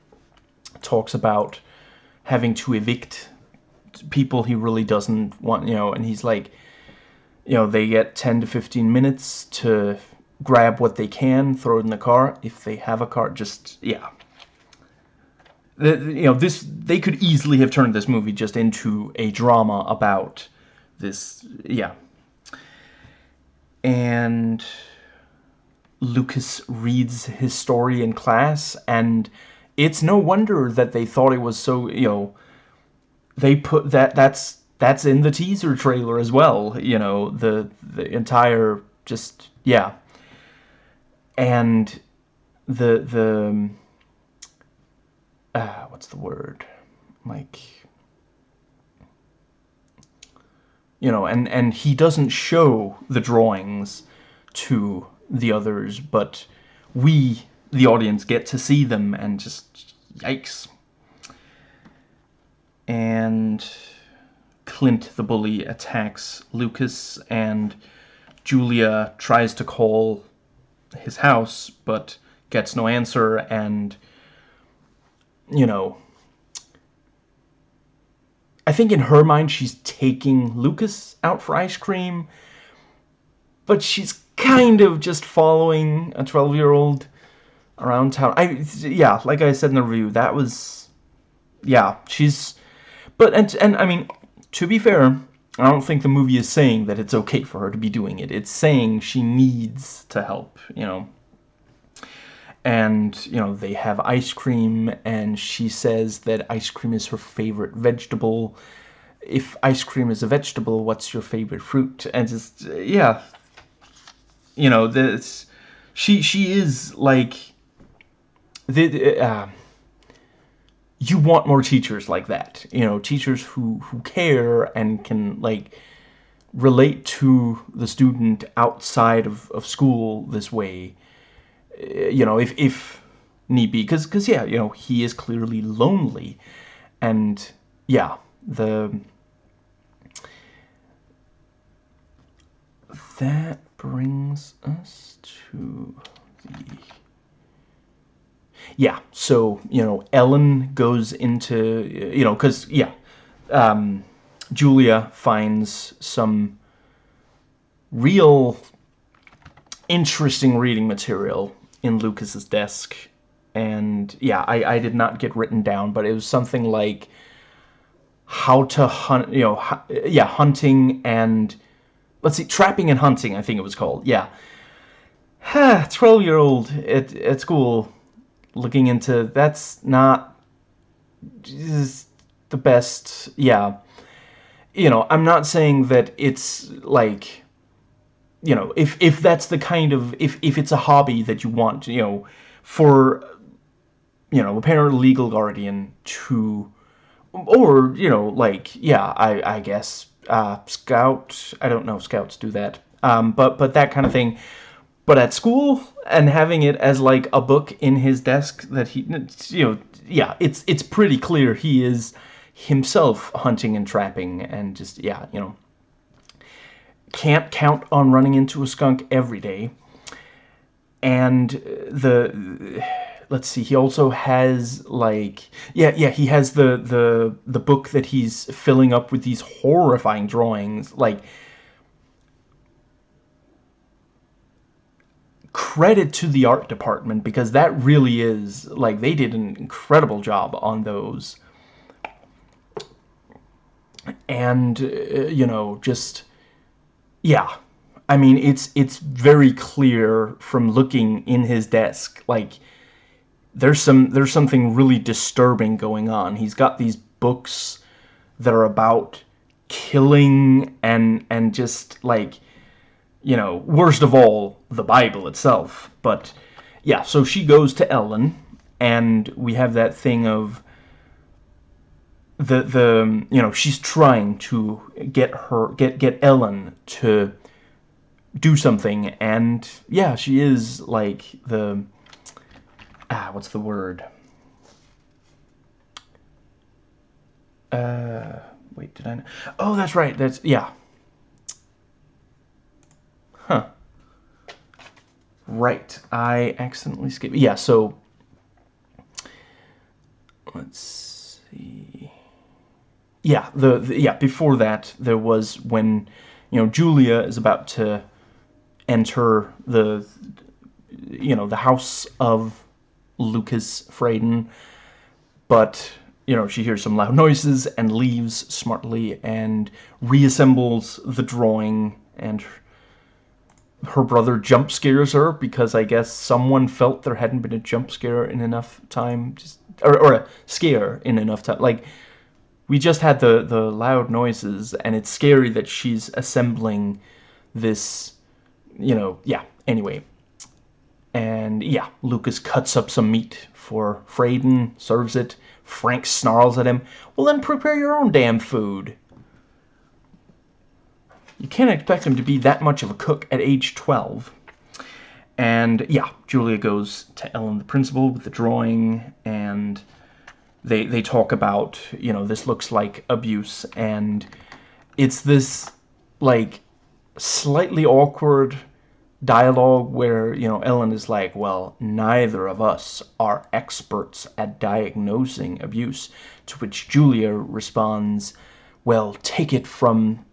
talks about having to evict people he really doesn't want, you know, and he's like, you know, they get 10 to 15 minutes to grab what they can, throw it in the car. If they have a car, just, yeah. The, you know, this, they could easily have turned this movie just into a drama about this, yeah. And Lucas reads his story in class, and it's no wonder that they thought it was so, you know, they put that, that's that's in the teaser trailer as well. You know, the the entire just yeah. And the the uh, what's the word? Like you know, and and he doesn't show the drawings to the others, but we the audience get to see them and just yikes. And Clint the bully attacks Lucas and Julia tries to call his house but gets no answer and you know I think in her mind she's taking Lucas out for ice cream but she's kind of just following a 12 year old around town I yeah like I said in the review that was yeah she's but and and I mean to be fair, I don't think the movie is saying that it's okay for her to be doing it. It's saying she needs to help, you know. And, you know, they have ice cream, and she says that ice cream is her favorite vegetable. If ice cream is a vegetable, what's your favorite fruit? And just, yeah. You know, this... She, she is, like... The, uh, you want more teachers like that you know teachers who who care and can like relate to the student outside of, of school this way you know if if need be because because yeah you know he is clearly lonely. And yeah the that brings us to the yeah so you know ellen goes into you know because yeah um, julia finds some real interesting reading material in lucas's desk and yeah I, I did not get written down but it was something like how to hunt you know yeah hunting and let's see trapping and hunting i think it was called yeah. 12 year old at, at school looking into that's not just the best yeah. You know i'm not saying that it's like you know if if that's the kind of if if it's a hobby that you want you know for you know a parent legal guardian to or you know like yeah i i guess uh scout i don't know if scouts do that um but but that kind of thing. But at school and having it as like a book in his desk that he you know yeah it's it's pretty clear he is himself hunting and trapping and just yeah you know can't count on running into a skunk every day. And the let's see he also has like yeah yeah he has the the the book that he's filling up with these horrifying drawings like credit to the art department because that really is like they did an incredible job on those. And uh, you know just yeah I mean it's it's very clear from looking in his desk like there's some there's something really disturbing going on he's got these books that are about killing and and just like you know, worst of all, the Bible itself. But yeah, so she goes to Ellen, and we have that thing of the the you know she's trying to get her get get Ellen to do something, and yeah, she is like the ah what's the word uh wait did I know? oh that's right that's yeah Huh. Right. I accidentally skipped. Yeah, so let's see. Yeah, the, the, yeah, before that there was when you know Julia is about to enter the you know the house of Lucas Frayden but you know she hears some loud noises and leaves smartly and reassembles the drawing and her brother jump scares her because I guess someone felt there hadn't been a jump scare in enough time, just or, or a scare in enough time. Like we just had the the loud noises, and it's scary that she's assembling this, you know. Yeah. Anyway, and yeah, Lucas cuts up some meat for Frayden, serves it. Frank snarls at him. Well, then prepare your own damn food. You can't expect him to be that much of a cook at age 12. And yeah, Julia goes to Ellen, the principal, with the drawing, and they they talk about, you know, this looks like abuse, and it's this, like, slightly awkward dialogue where, you know, Ellen is like, well, neither of us are experts at diagnosing abuse, to which Julia responds, well, take it from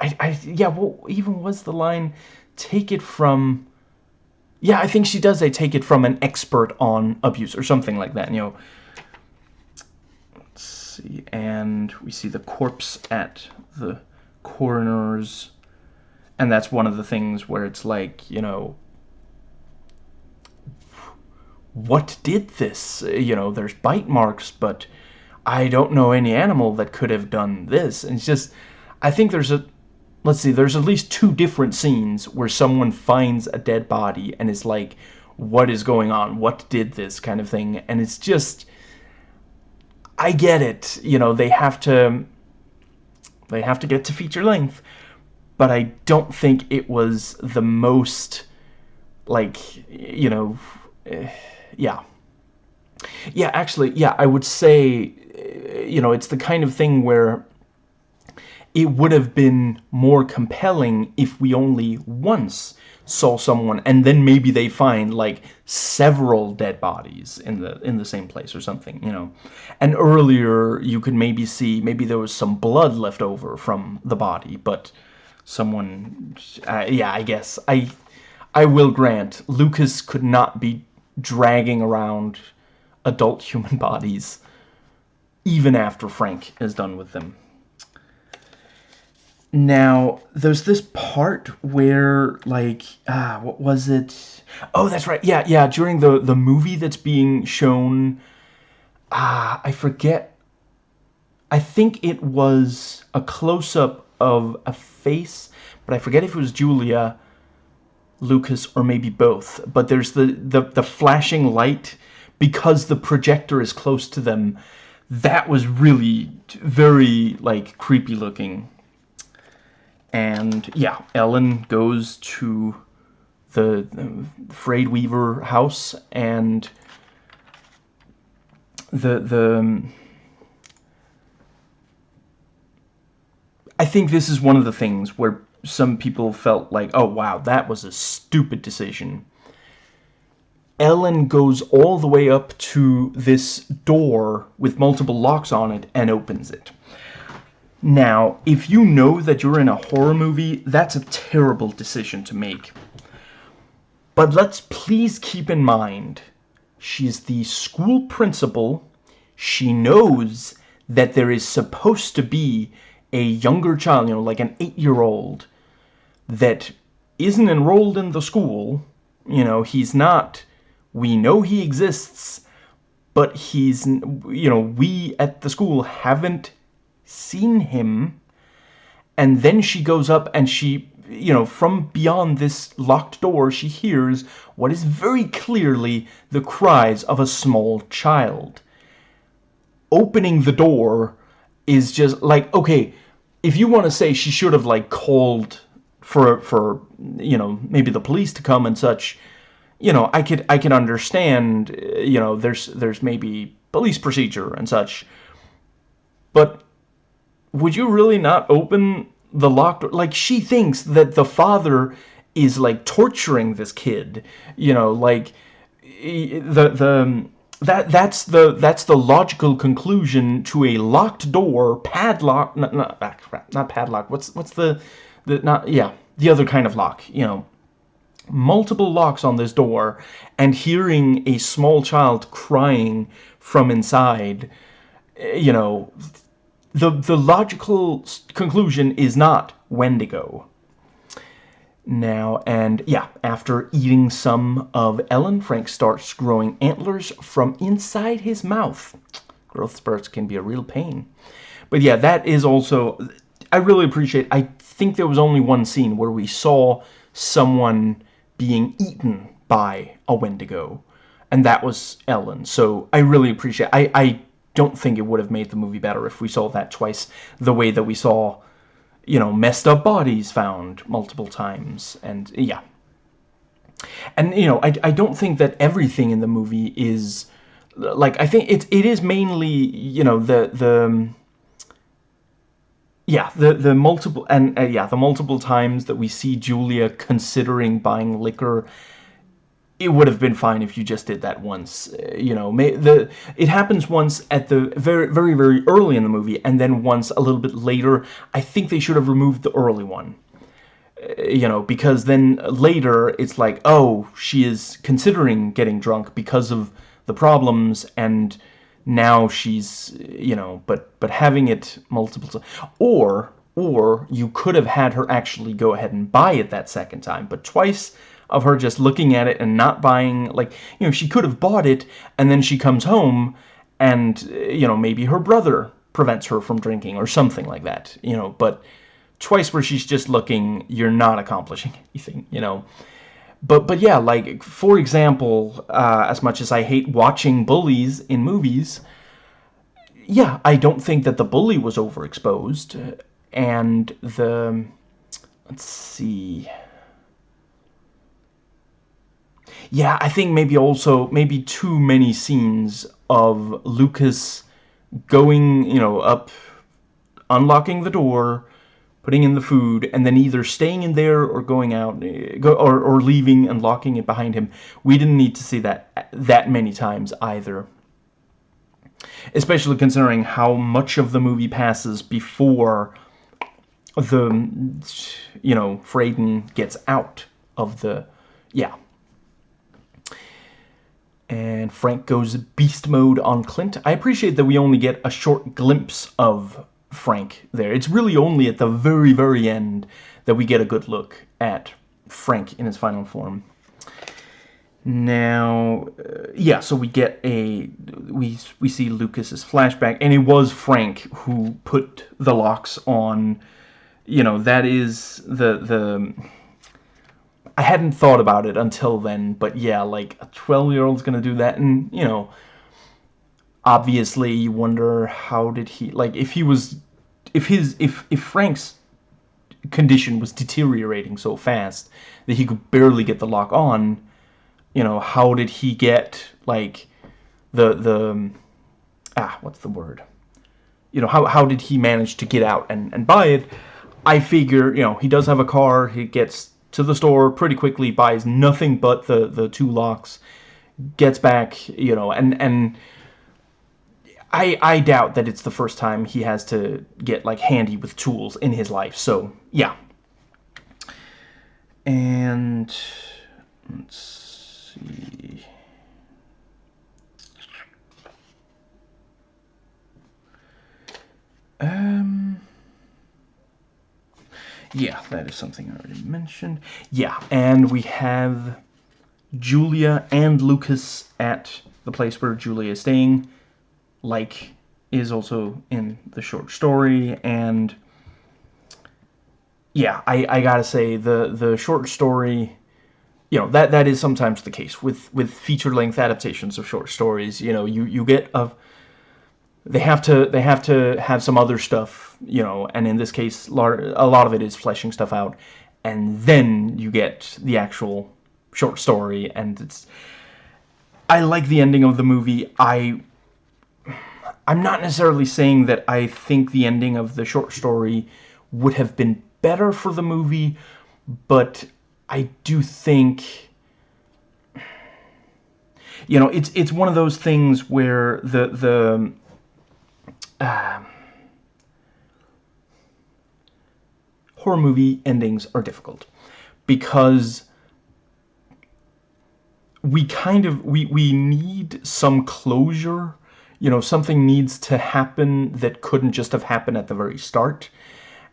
I, I yeah, what even was the line? Take it from. Yeah, I think she does say take it from an expert on abuse or something like that. You know. See, and we see the corpse at the coroner's, and that's one of the things where it's like you know. What did this? You know, there's bite marks, but I don't know any animal that could have done this. And it's just, I think there's a let's see, there's at least two different scenes where someone finds a dead body and is like, what is going on? What did this kind of thing? And it's just, I get it. You know, they have to they have to get to feature length, but I don't think it was the most like you know, uh, yeah. Yeah, actually, yeah, I would say uh, you know, it's the kind of thing where it would have been more compelling if we only once saw someone and then maybe they find like several dead bodies in the in the same place or something you know? And earlier you could maybe see maybe there was some blood left over from the body but someone uh, yeah i guess. I i will grant lucas could not be dragging around adult human bodies even after frank is done with them now, there's this part where, like, ah, what was it? Oh, that's right. Yeah, yeah. During the the movie that's being shown, ah, I forget. I think it was a close up of a face, but I forget if it was Julia, Lucas, or maybe both. But there's the the the flashing light because the projector is close to them. That was really very like creepy looking and yeah, Ellen goes to the, the Frayed Weaver house and the the um, I think this is one of the things where some people felt like, oh wow, that was a stupid decision. Ellen goes all the way up to this door with multiple locks on it and opens it. Now, if you know that you're in a horror movie, that's a terrible decision to make. But let's please keep in mind, she's the school principal. She knows that there is supposed to be a younger child, you know, like an eight-year-old, that isn't enrolled in the school. You know, he's not, we know he exists, but he's, you know, we at the school haven't seen him and then she goes up and she you know from beyond this locked door she hears what is very clearly the cries of a small child. Opening the door is just like okay if you want to say she should have like called for for you know maybe the police to come and such you know I could I can understand you know there's there's maybe police procedure and such. But would you really not open the locked door? Like, she thinks that the father is, like, torturing this kid. You know, like, the, the, that, that's the, that's the logical conclusion to a locked door, padlock, not, not, ah, not padlock, what's, what's the, the, not, yeah, the other kind of lock, you know multiple locks on this door and hearing a small child crying from inside you know the, the logical conclusion is not Wendigo. Now, and yeah, after eating some of Ellen, Frank starts growing antlers from inside his mouth. Growth spurts can be a real pain. But yeah, that is also, I really appreciate, I think there was only one scene where we saw someone being eaten by a Wendigo. And that was Ellen. So I really appreciate, I, I don't think it would have made the movie better if we saw that twice the way that we saw, you know, messed up bodies found multiple times. And, yeah. And, you know, I, I don't think that everything in the movie is... Like, I think it, it is mainly, you know, the... the yeah, the the multiple and uh, yeah, the multiple times that we see Julia considering buying liquor it would have been fine if you just did that once. Uh, you know, may, the it happens once at the very, very, very early in the movie, and then once a little bit later. I think they should have removed the early one. Uh, you know, because then later it's like, oh, she is considering getting drunk because of the problems, and now she's, you know, but but having it multiple times, or or you could have had her actually go ahead and buy it that second time, but twice of her just looking at it and not buying, like, you know, she could have bought it, and then she comes home, and, you know, maybe her brother prevents her from drinking, or something like that, you know, but twice where she's just looking, you're not accomplishing anything, you know. But, but yeah, like, for example, uh, as much as I hate watching bullies in movies, yeah, I don't think that the bully was overexposed, and the let's see. Yeah, I think maybe also maybe too many scenes of Lucas going, you know, up, unlocking the door, putting in the food, and then either staying in there or going out, eh, or, or leaving and locking it behind him. We didn't need to see that that many times either. Especially considering how much of the movie passes before the, you know, Frayden gets out of the, yeah. And Frank goes beast mode on Clint. I appreciate that we only get a short glimpse of Frank there. It's really only at the very, very end that we get a good look at Frank in his final form. Now, uh, yeah, so we get a we we see Lucas's flashback, and it was Frank who put the locks on. You know, that is the the. I hadn't thought about it until then, but yeah, like a twelve-year-old's gonna do that, and you know, obviously you wonder how did he like if he was if his if if Frank's condition was deteriorating so fast that he could barely get the lock on you know how did he get like the the ah what's the word? You know how, how did he manage to get out and, and buy it? I figure you know he does have a car he gets to the store pretty quickly buys nothing but the the two locks gets back you know and and I, I doubt that it's the first time he has to get like handy with tools in his life. So yeah. And let's see. Um. Yeah, that is something I already mentioned. Yeah, and we have Julia and Lucas at the place where Julia is staying like is also in the short story and yeah I, I gotta say the the short story you know that that is sometimes the case with with feature length adaptations of short stories you know you you get a they have to they have to have some other stuff you know and in this case a lot of it is fleshing stuff out and then you get the actual short story and it's I like the ending of the movie. I I'm not necessarily saying that I think the ending of the short story would have been better for the movie, but I do think you know it's it's one of those things where the the uh, horror movie endings are difficult because we kind of we we need some closure you know, something needs to happen that couldn't just have happened at the very start.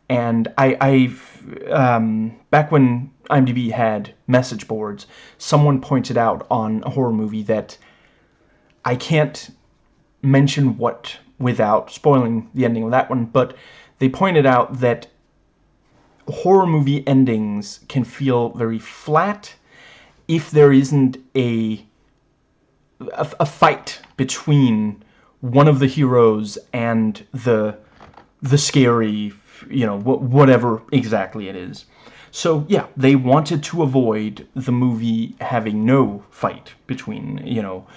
And I, I've, um, back when IMDb had message boards, someone pointed out on a horror movie that I can't mention what without spoiling the ending of that one, but they pointed out that horror movie endings can feel very flat if there isn't a a, a fight between one of the heroes and the the scary, you know, whatever exactly it is. So, yeah, they wanted to avoid the movie having no fight between, you know,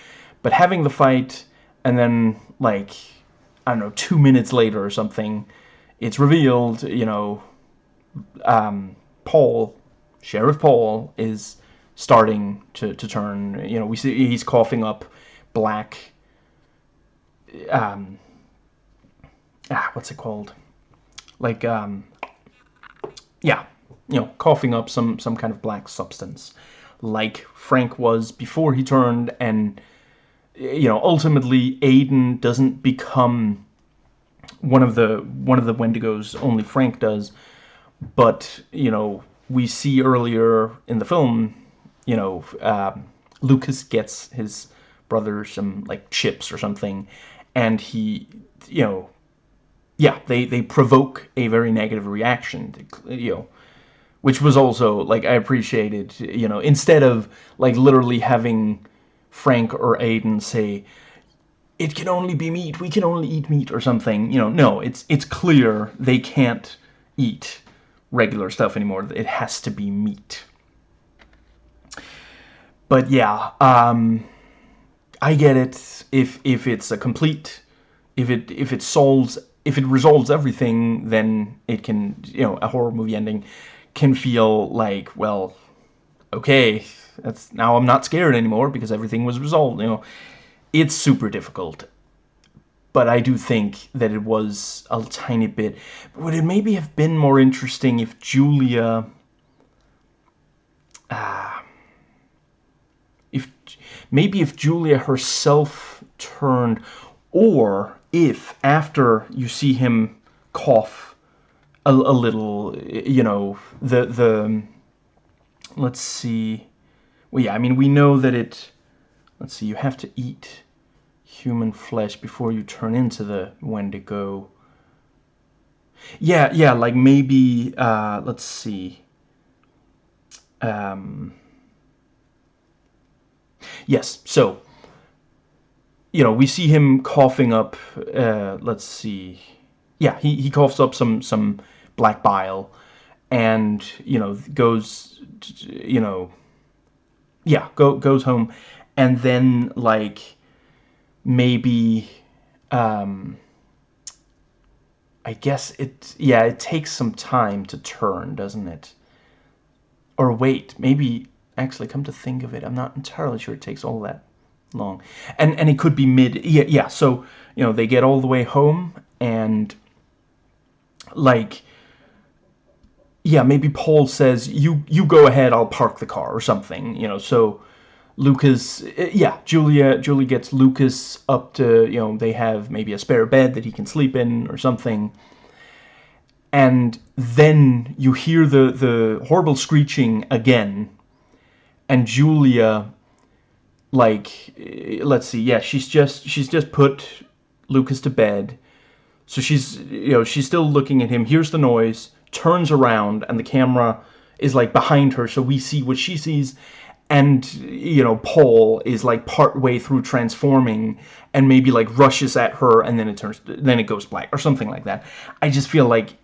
but having the fight and then, like, I don't know, two minutes later or something, it's revealed, you know, um, Paul, Sheriff Paul, is starting to, to turn, you know, we see he's coughing up black um, ah, what's it called? Like, um, yeah, you know, coughing up some, some kind of black substance, like Frank was before he turned, and, you know, ultimately Aiden doesn't become one of the, one of the Wendigos, only Frank does, but, you know, we see earlier in the film, you know, uh, Lucas gets his brother some, like, chips or something, and he, you know, yeah, they, they provoke a very negative reaction, to, you know, which was also, like, I appreciated, you know, instead of, like, literally having Frank or Aiden say, it can only be meat. We can only eat meat or something. You know, no, it's it's clear they can't eat regular stuff anymore. It has to be meat. But yeah, um, I get it. If if it's a complete, if it if it solves if it resolves everything, then it can you know a horror movie ending can feel like well, okay, that's now I'm not scared anymore because everything was resolved. You know, it's super difficult. But I do think that it was a tiny bit. Would it maybe have been more interesting if Julia, ah, uh, if maybe if Julia herself turned, or if after you see him cough a, a little, you know, the the let's see, well yeah, I mean we know that it Let's see, you have to eat human flesh before you turn into the Wendigo. Yeah, yeah, like maybe, uh, let's see. Um, yes, so, you know, we see him coughing up, uh, let's see. Yeah, he, he coughs up some, some black bile and, you know, goes, you know, yeah, go, goes home. And then like maybe um I guess it yeah it takes some time to turn doesn't it? Or wait maybe actually come to think of it I'm not entirely sure it takes all that long. And and it could be mid yeah yeah so you know they get all the way home and like yeah maybe Paul says you you go ahead I'll park the car or something you know so Lucas, eh, yeah, Julia, Julie gets Lucas up to, you know, they have maybe a spare bed that he can sleep in or something. And then you hear the, the horrible screeching again. And Julia, like, eh, let's see, yeah, she's just, she's just put Lucas to bed. So she's, you know, she's still looking at him, hears the noise, turns around, and the camera is, like, behind her, so we see what she sees, and you know Paul is like part way through transforming and maybe like rushes at her and then it turns then it goes black or something like that. I just feel like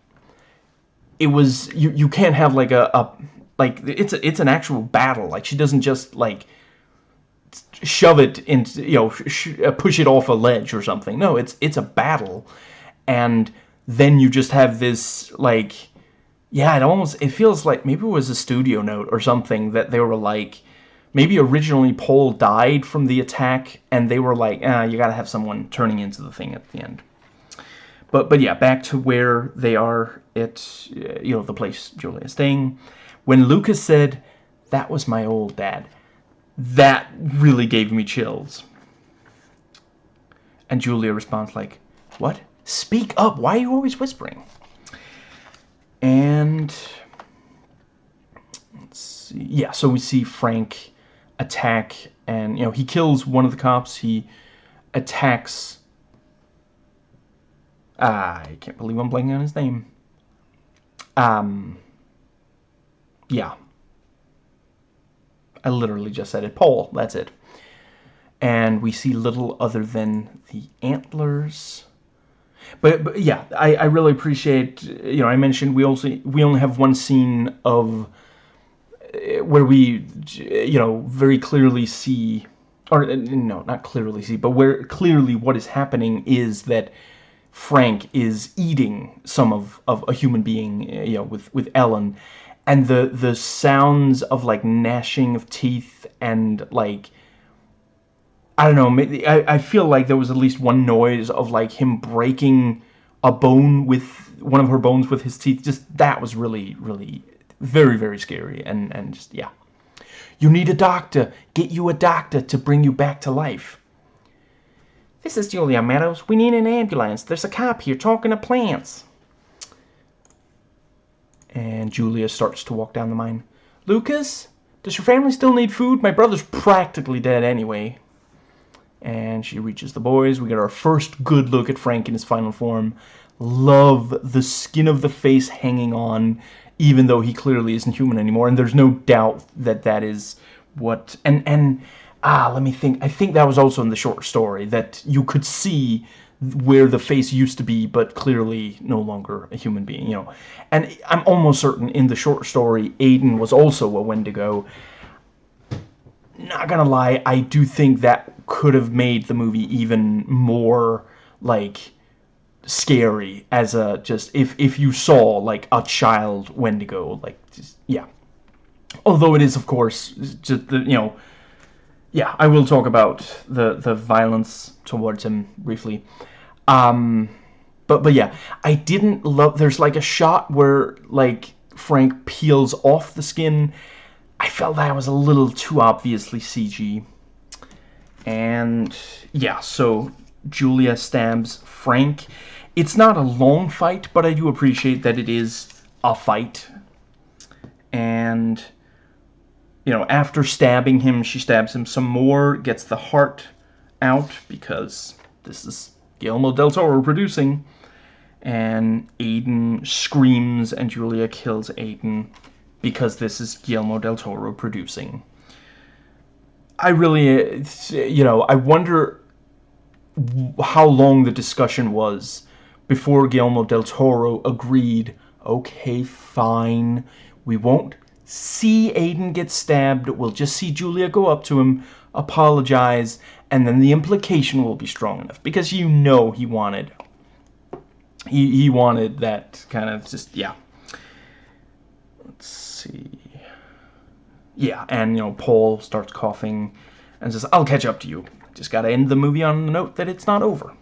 it was you you can't have like a, a like it's a, it's an actual battle. Like she doesn't just like shove it into you know uh, push it off a ledge or something. No it's it's a battle. And then you just have this like yeah it almost it feels like maybe it was a studio note or something that they were like maybe originally Paul died from the attack, and they were like, ah, you gotta have someone turning into the thing at the end. But, but yeah, back to where they are at, you know, the place Julia is staying. When Lucas said, that was my old dad, that really gave me chills. And Julia responds like, what? Speak up, why are you always whispering? And, let's see, yeah, so we see Frank attack and you know he kills one of the cops. He attacks I can't believe I'm blanking on his name. Um yeah. I literally just said it. Paul that's it. And we see little other than the antlers but, but yeah I, I really appreciate you know I mentioned we also we only have one scene of eh, where we, you know, very clearly see, or eh, no, not clearly see, but where clearly what is happening is that Frank is eating some of, of a human being, eh, you know, with, with Ellen, and the, the sounds of, like, gnashing of teeth and, like, I don't know, I, I feel like there was at least one noise of, like, him breaking a bone with, one of her bones with his teeth, just, that was really, really very, very scary. And, and just, yeah. You need a doctor. Get you a doctor to bring you back to life. This is Julia Meadows. We need an ambulance. There's a cop here talking to plants. And Julia starts to walk down the mine. Lucas, does your family still need food? My brother's practically dead anyway. And she reaches the boys. We get our first good look at Frank in his final form. Love the skin of the face hanging on even though he clearly isn't human anymore. And there's no doubt that that is what... And, and ah, let me think. I think that was also in the short story that you could see where the face used to be, but clearly no longer a human being, you know. And I'm almost certain in the short story, Aiden was also a Wendigo. Not gonna lie, I do think that could have made the movie even more, like, scary as a, just, if, if you saw, like, a child Wendigo, like, just, yeah. Although it is, of course, just, the, you know, yeah, I will talk about the the violence towards him briefly. Um, but but yeah, I didn't love. There's like a shot where like Frank peels off the skin. I felt that was a little too obviously CG. And yeah, so Julia stabs Frank. It's not a long fight, but I do appreciate that it is a fight. And you know, after stabbing him, she stabs him some more, gets the heart out because this is Guillermo del Toro producing. And Aiden screams and Julia kills Aiden because this is Guillermo del Toro producing. I really, you know, I wonder how long the discussion was before Guillermo del Toro agreed, okay, fine, we won't see Aiden get stabbed, we'll just see Julia go up to him, apologize, and then the implication will be strong enough. Because you know he wanted... He, he wanted that kind of just, yeah. Let's see... Yeah, and, you know, Paul starts coughing and says, I'll catch up to you. Just gotta end the movie on the note that it's not over.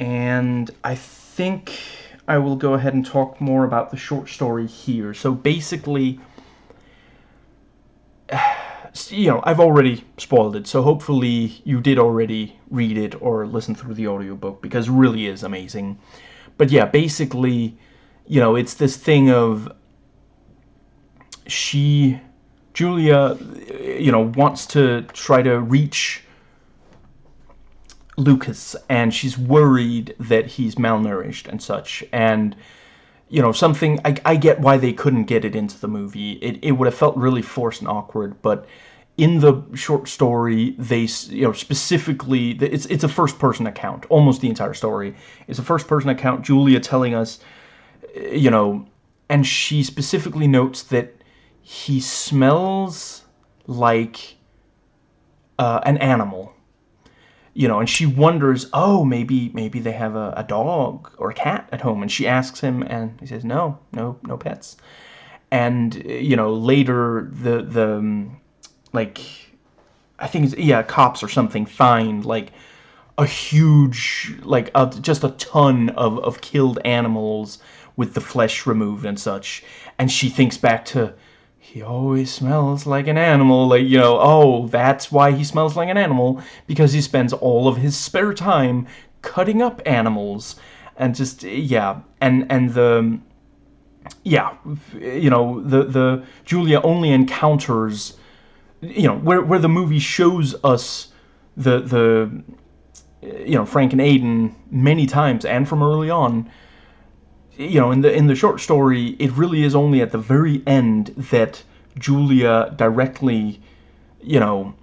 And I think I will go ahead and talk more about the short story here. So basically, you know, I've already spoiled it, so hopefully you did already read it or listen through the audiobook, because it really is amazing. But yeah, basically, you know, it's this thing of she, Julia, you know, wants to try to reach Lucas, and she's worried that he's malnourished and such. And you know, something I, I get why they couldn't get it into the movie. It it would have felt really forced and awkward, but in the short story, they you know specifically it's it's a first person account. Almost the entire story is a first person account. Julia telling us, you know, and she specifically notes that he smells like uh, an animal. You know, and she wonders, oh, maybe maybe they have a, a dog or a cat at home, and she asks him, and he says, no, no, no pets. And you know, later the the um, like, I think it's yeah, cops or something find like a huge like just a ton of of killed animals with the flesh removed and such, and she thinks back to he always smells like an animal. Like, you know, oh, that's why he smells like an animal. Because he spends all of his spare time cutting up animals. And just, yeah. And, and the, yeah, you know, the, the, Julia only encounters, you know, where, where the movie shows us the, the, you know, Frank and Aiden many times and from early on, you know, in the in the short story, it really is only at the very end that Julia directly, you know,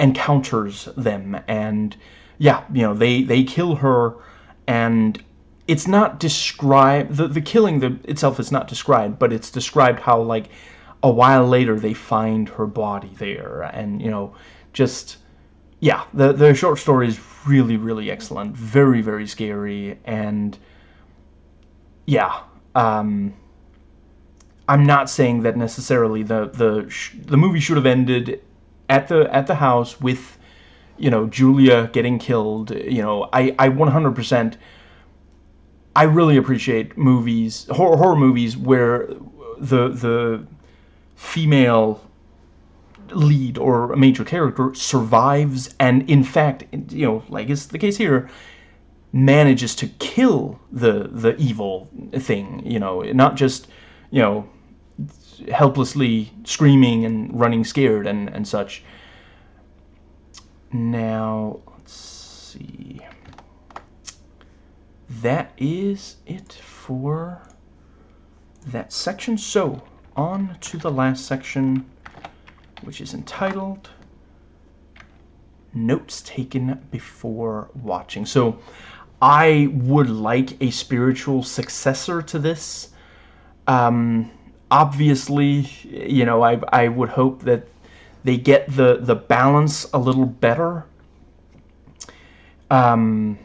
encounters them, and yeah, you know, they they kill her, and it's not described. The the killing the, itself is not described, but it's described how like a while later they find her body there, and you know, just yeah, the the short story is really really excellent, very very scary, and yeah, um, I'm not saying that necessarily the the the movie should have ended at the at the house with you know Julia getting killed. You know, I I 100%. I really appreciate movies, horror, horror movies, where the the female lead or a major character survives and in fact you know like is the case here manages to kill the the evil thing you know not just you know helplessly screaming and running scared and and such. Now let's see. That is it for that section. So on to the last section which is entitled Notes Taken Before Watching. So I would like a spiritual successor to this. Um, obviously, you know, I, I would hope that they get the, the balance a little better. Um,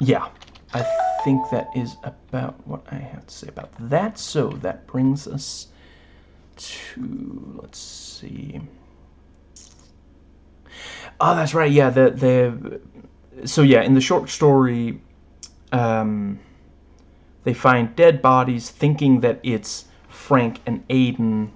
yeah, I think that is about what I have to say about that. So that brings us to, let's see. Oh, that's right. Yeah, the the so yeah, in the short story, um, they find dead bodies, thinking that it's Frank and Aiden.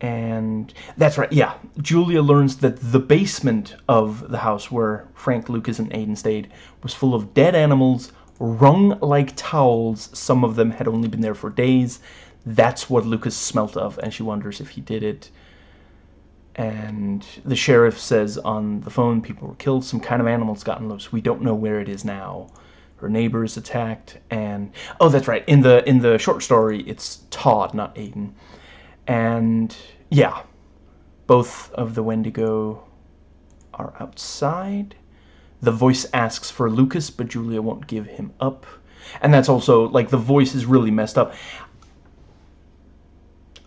And that's right. Yeah, Julia learns that the basement of the house where Frank, Lucas, and Aiden stayed was full of dead animals, wrung like towels. Some of them had only been there for days. That's what Lucas smelt of, and she wonders if he did it and the sheriff says on the phone people were killed. Some kind of animals gotten loose. We don't know where it is now. Her neighbor is attacked and oh that's right. In the in the short story it's Todd not Aiden. And yeah both of the Wendigo are outside. The voice asks for Lucas but Julia won't give him up. And that's also like the voice is really messed up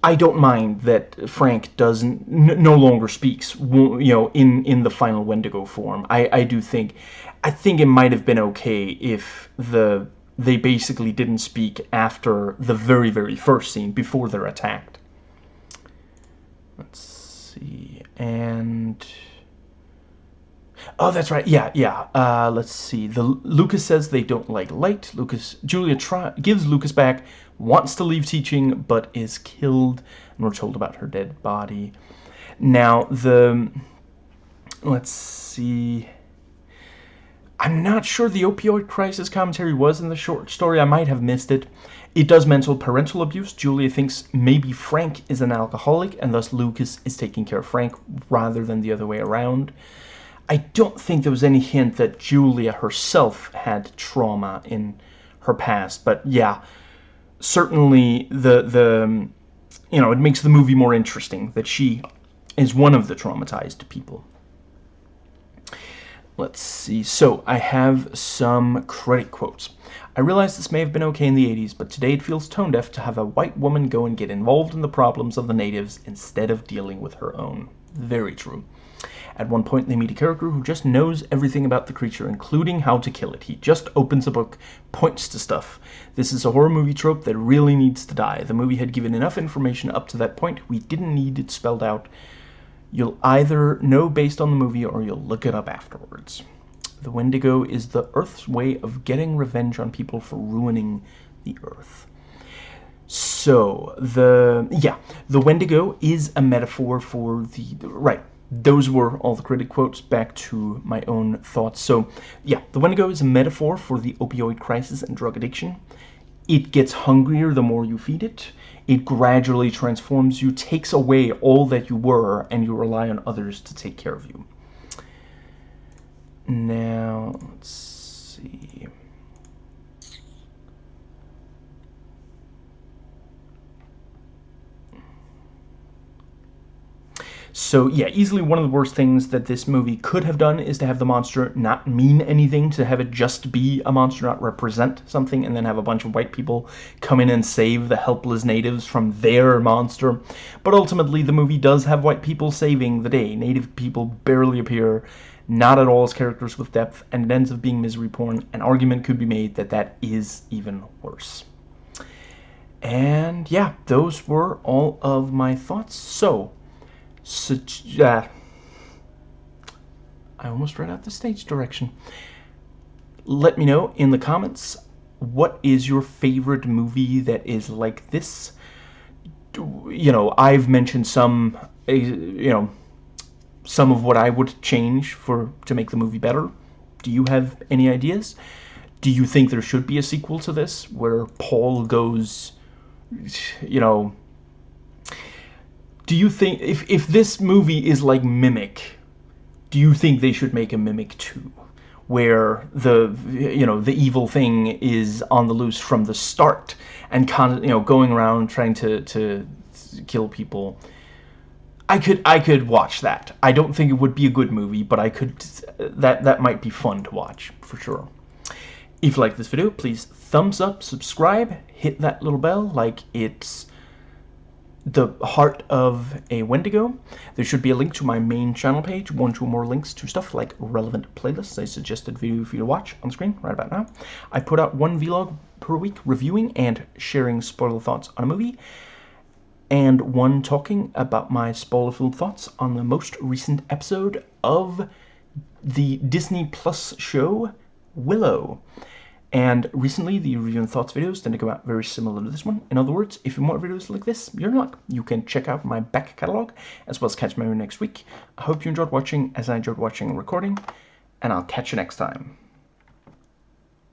I don't mind that Frank doesn't no longer speaks, you know, in in the final Wendigo form. I I do think, I think it might have been okay if the they basically didn't speak after the very very first scene before they're attacked. Let's see, and oh, that's right, yeah, yeah. Uh, let's see. The Lucas says they don't like light. Lucas Julia try, gives Lucas back wants to leave teaching but is killed and we're told about her dead body. Now the let's see. I'm not sure the opioid crisis commentary was in the short story. I might have missed it. It does mention parental abuse. Julia thinks maybe Frank is an alcoholic and thus Lucas is taking care of Frank rather than the other way around. I don't think there was any hint that Julia herself had trauma in her past but yeah certainly the the um, you know it makes the movie more interesting that she is one of the traumatized people. Let's see. So I have some credit quotes. I realize this may have been okay in the 80s, but today it feels tone deaf to have a white woman go and get involved in the problems of the natives instead of dealing with her own. Very true. At one point, they meet a character who just knows everything about the creature, including how to kill it. He just opens a book, points to stuff. This is a horror movie trope that really needs to die. The movie had given enough information up to that point. We didn't need it spelled out. You'll either know based on the movie or you'll look it up afterwards. The Wendigo is the Earth's way of getting revenge on people for ruining the Earth. So, the, yeah, the Wendigo is a metaphor for the, right, those were all the critic quotes. Back to my own thoughts. So yeah the wendigo is a metaphor for the opioid crisis and drug addiction. It gets hungrier the more you feed it. It gradually transforms you takes away all that you were and you rely on others to take care of you. Now let's see So yeah, easily one of the worst things that this movie could have done is to have the monster not mean anything, to have it just be a monster, not represent something, and then have a bunch of white people come in and save the helpless natives from their monster. But ultimately, the movie does have white people saving the day. Native people barely appear, not at all as characters with depth, and it ends up being misery porn. An argument could be made that that is even worse. And yeah, those were all of my thoughts. So, uh, I almost read out the stage direction. Let me know in the comments what is your favorite movie that is like this. You know, I've mentioned some, you know, some of what I would change for to make the movie better. Do you have any ideas? Do you think there should be a sequel to this where Paul goes, you know, do you think if if this movie is like Mimic, do you think they should make a Mimic 2 where the you know the evil thing is on the loose from the start and con you know going around trying to to kill people. I could I could watch that. I don't think it would be a good movie, but I could that that might be fun to watch for sure. If you like this video, please thumbs up, subscribe, hit that little bell like it's the heart of a Wendigo. There should be a link to my main channel page, one or more links to stuff like relevant playlists, a suggested video for you to watch on screen right about now. I put out one vlog per week reviewing and sharing spoiler thoughts on a movie, and one talking about my spoiler-filled thoughts on the most recent episode of the Disney Plus show Willow. And recently, the review and thoughts videos tend to come out very similar to this one. In other words, if you want videos like this, you're in luck. You can check out my back catalogue, as well as catch my next week. I hope you enjoyed watching as I enjoyed watching and recording, and I'll catch you next time.